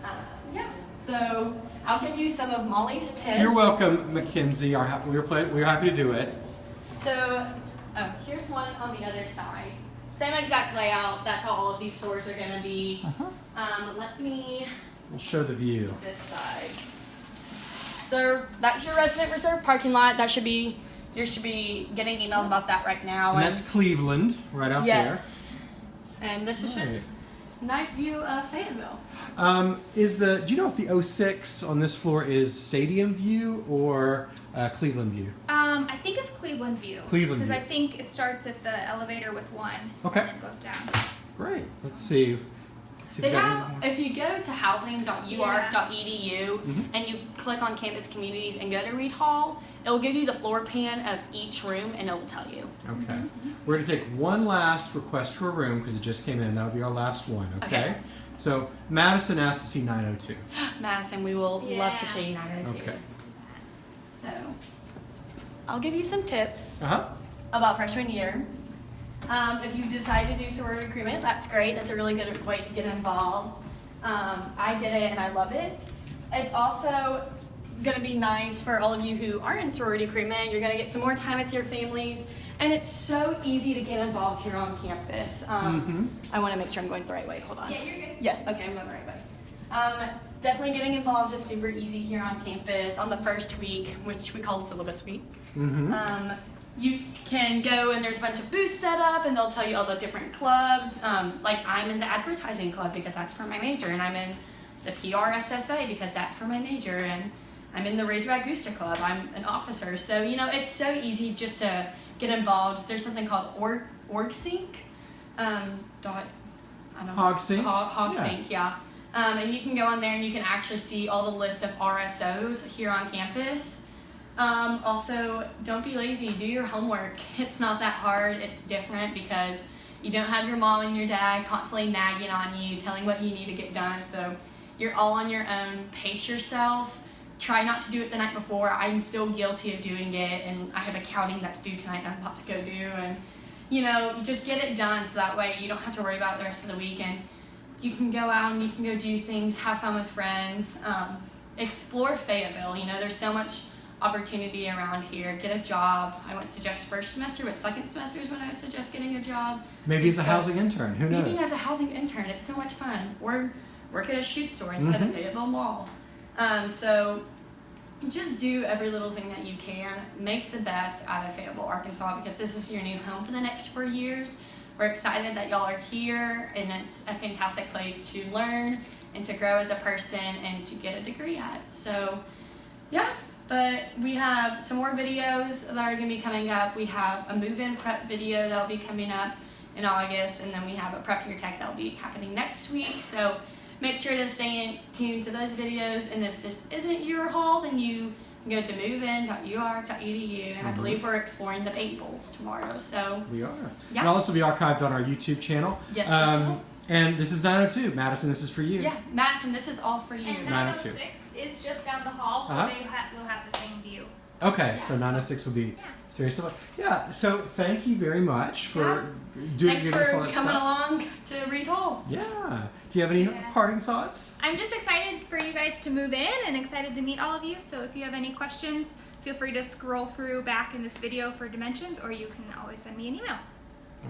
Uh, yeah. So I'll give you some of Molly's tips. You're welcome, Mackenzie. Our, we were play, we were happy to do it. So oh, here's one on the other side. Same exact layout. That's how all of these stores are gonna be. Uh-huh. Um, let me We'll show the view. this side. So that's your resident reserve parking lot. That should be you should be getting emails about that right now. And that's Cleveland, right out yes. And this is Right. just nice view of Fayetteville. Um, is the do you know if the 06 on this floor is Stadium View or uh, Cleveland View? Um, I think it's Cleveland View. Cleveland Because I think it starts at the elevator with one. Okay. And then goes down. Great. Let's see. Let's see They if have, if you go to housing.uark.edu Mhm. and you click on campus communities and go to Reed Hall, it will give you the floor plan of each room and it will tell you. Okay. We're going to take one last request for a room because it just came in. That'll be our last one, okay? Okay. So Madison asked to see 902. Madison, we will love to Yeah. show you 902. Okay. So, I'll give you some tips Uh huh. about freshman year. Um, if you decide to do sorority recruitment, that's great. That's a really good way to get involved. Um, I did it and I love it. It's also going to be nice for all of you who are in sorority recruitment. You're going to get some more time with your families, and it's so easy to get involved here on campus. Um, I want to make sure I'm going the right way. Hold on. Yeah, you're good. Yes, okay, I'm going the right way. Um, definitely getting involved is super easy here on campus on the first week, which we call syllabus week. Mm-hmm. Um, you can go and there's a bunch of booths set up and they'll tell you all the different clubs. Um, like I'm in the advertising club because that's for my major, and I'm in the PRSSA because that's for my major, and I'm in the Razorback Booster Club. I'm an officer, so you know it's so easy just to get involved. There's something called Org OrgSync. Um, dot. I don't know. HogSync? Hog, Yeah. HogSync, yeah. Um, and you can go on there and you can actually see all the list of RSOs here on campus. Um, also, don't be lazy. Do your homework. It's not that hard. It's different because you don't have your mom and your dad constantly nagging on you, telling what you need to get done. So you're all on your own. Pace yourself. Try not to do it the night before. I'm still guilty of doing it, and I have accounting that's due tonight. that I'm about to go do, and you know, just get it done so that way you don't have to worry about the rest of the week. And you can go out and you can go do things, have fun with friends, um, explore Fayetteville. You know, there's so much opportunity around here. Get a job. I wouldn't suggest first semester, but second semester is when I would suggest getting a job. Maybe as a housing intern. Who knows? Maybe as a housing intern, it's so much fun. Or work at a shoe store inside Mhm. the Fayetteville Mall. Um, so just do every little thing that you can. Make the best out of Fayetteville, Arkansas, because this is your new home for the next four years. We're excited that y'all are here, and it's a fantastic place to learn and to grow as a person and to get a degree at. So, yeah. But we have some more videos that are going to be coming up. We have a move-in prep video that'll be coming up in August, and then we have a prep your tech that'll be happening next week. So make sure to stay tuned to those videos. And if this isn't your hall, then you can go to movein.uark.edu. And I Mhm. believe we're exploring the Babels tomorrow. So We are. Yeah. It'll also be archived on our YouTube channel. Yes, this Um, will. and this is 902. Madison, this is for you. yeah, Madison, this is all for you. And Nine oh 906 is just down the hall, so Uh-huh. they ha- will have the same view. Okay, so 906 will be very similar. Yeah, so thank you very much for Yeah. doing Thanks giving us all for coming stuff. along to Reed Hall. Yeah. Do you have any Yeah. parting thoughts? I'm just excited for you guys to move in and excited to meet all of you. So if you have any questions, feel free to scroll through back in this video for dimensions, or you can always send me an email.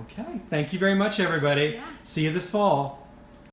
Okay. Thank you very much, everybody. Yeah. See you this fall.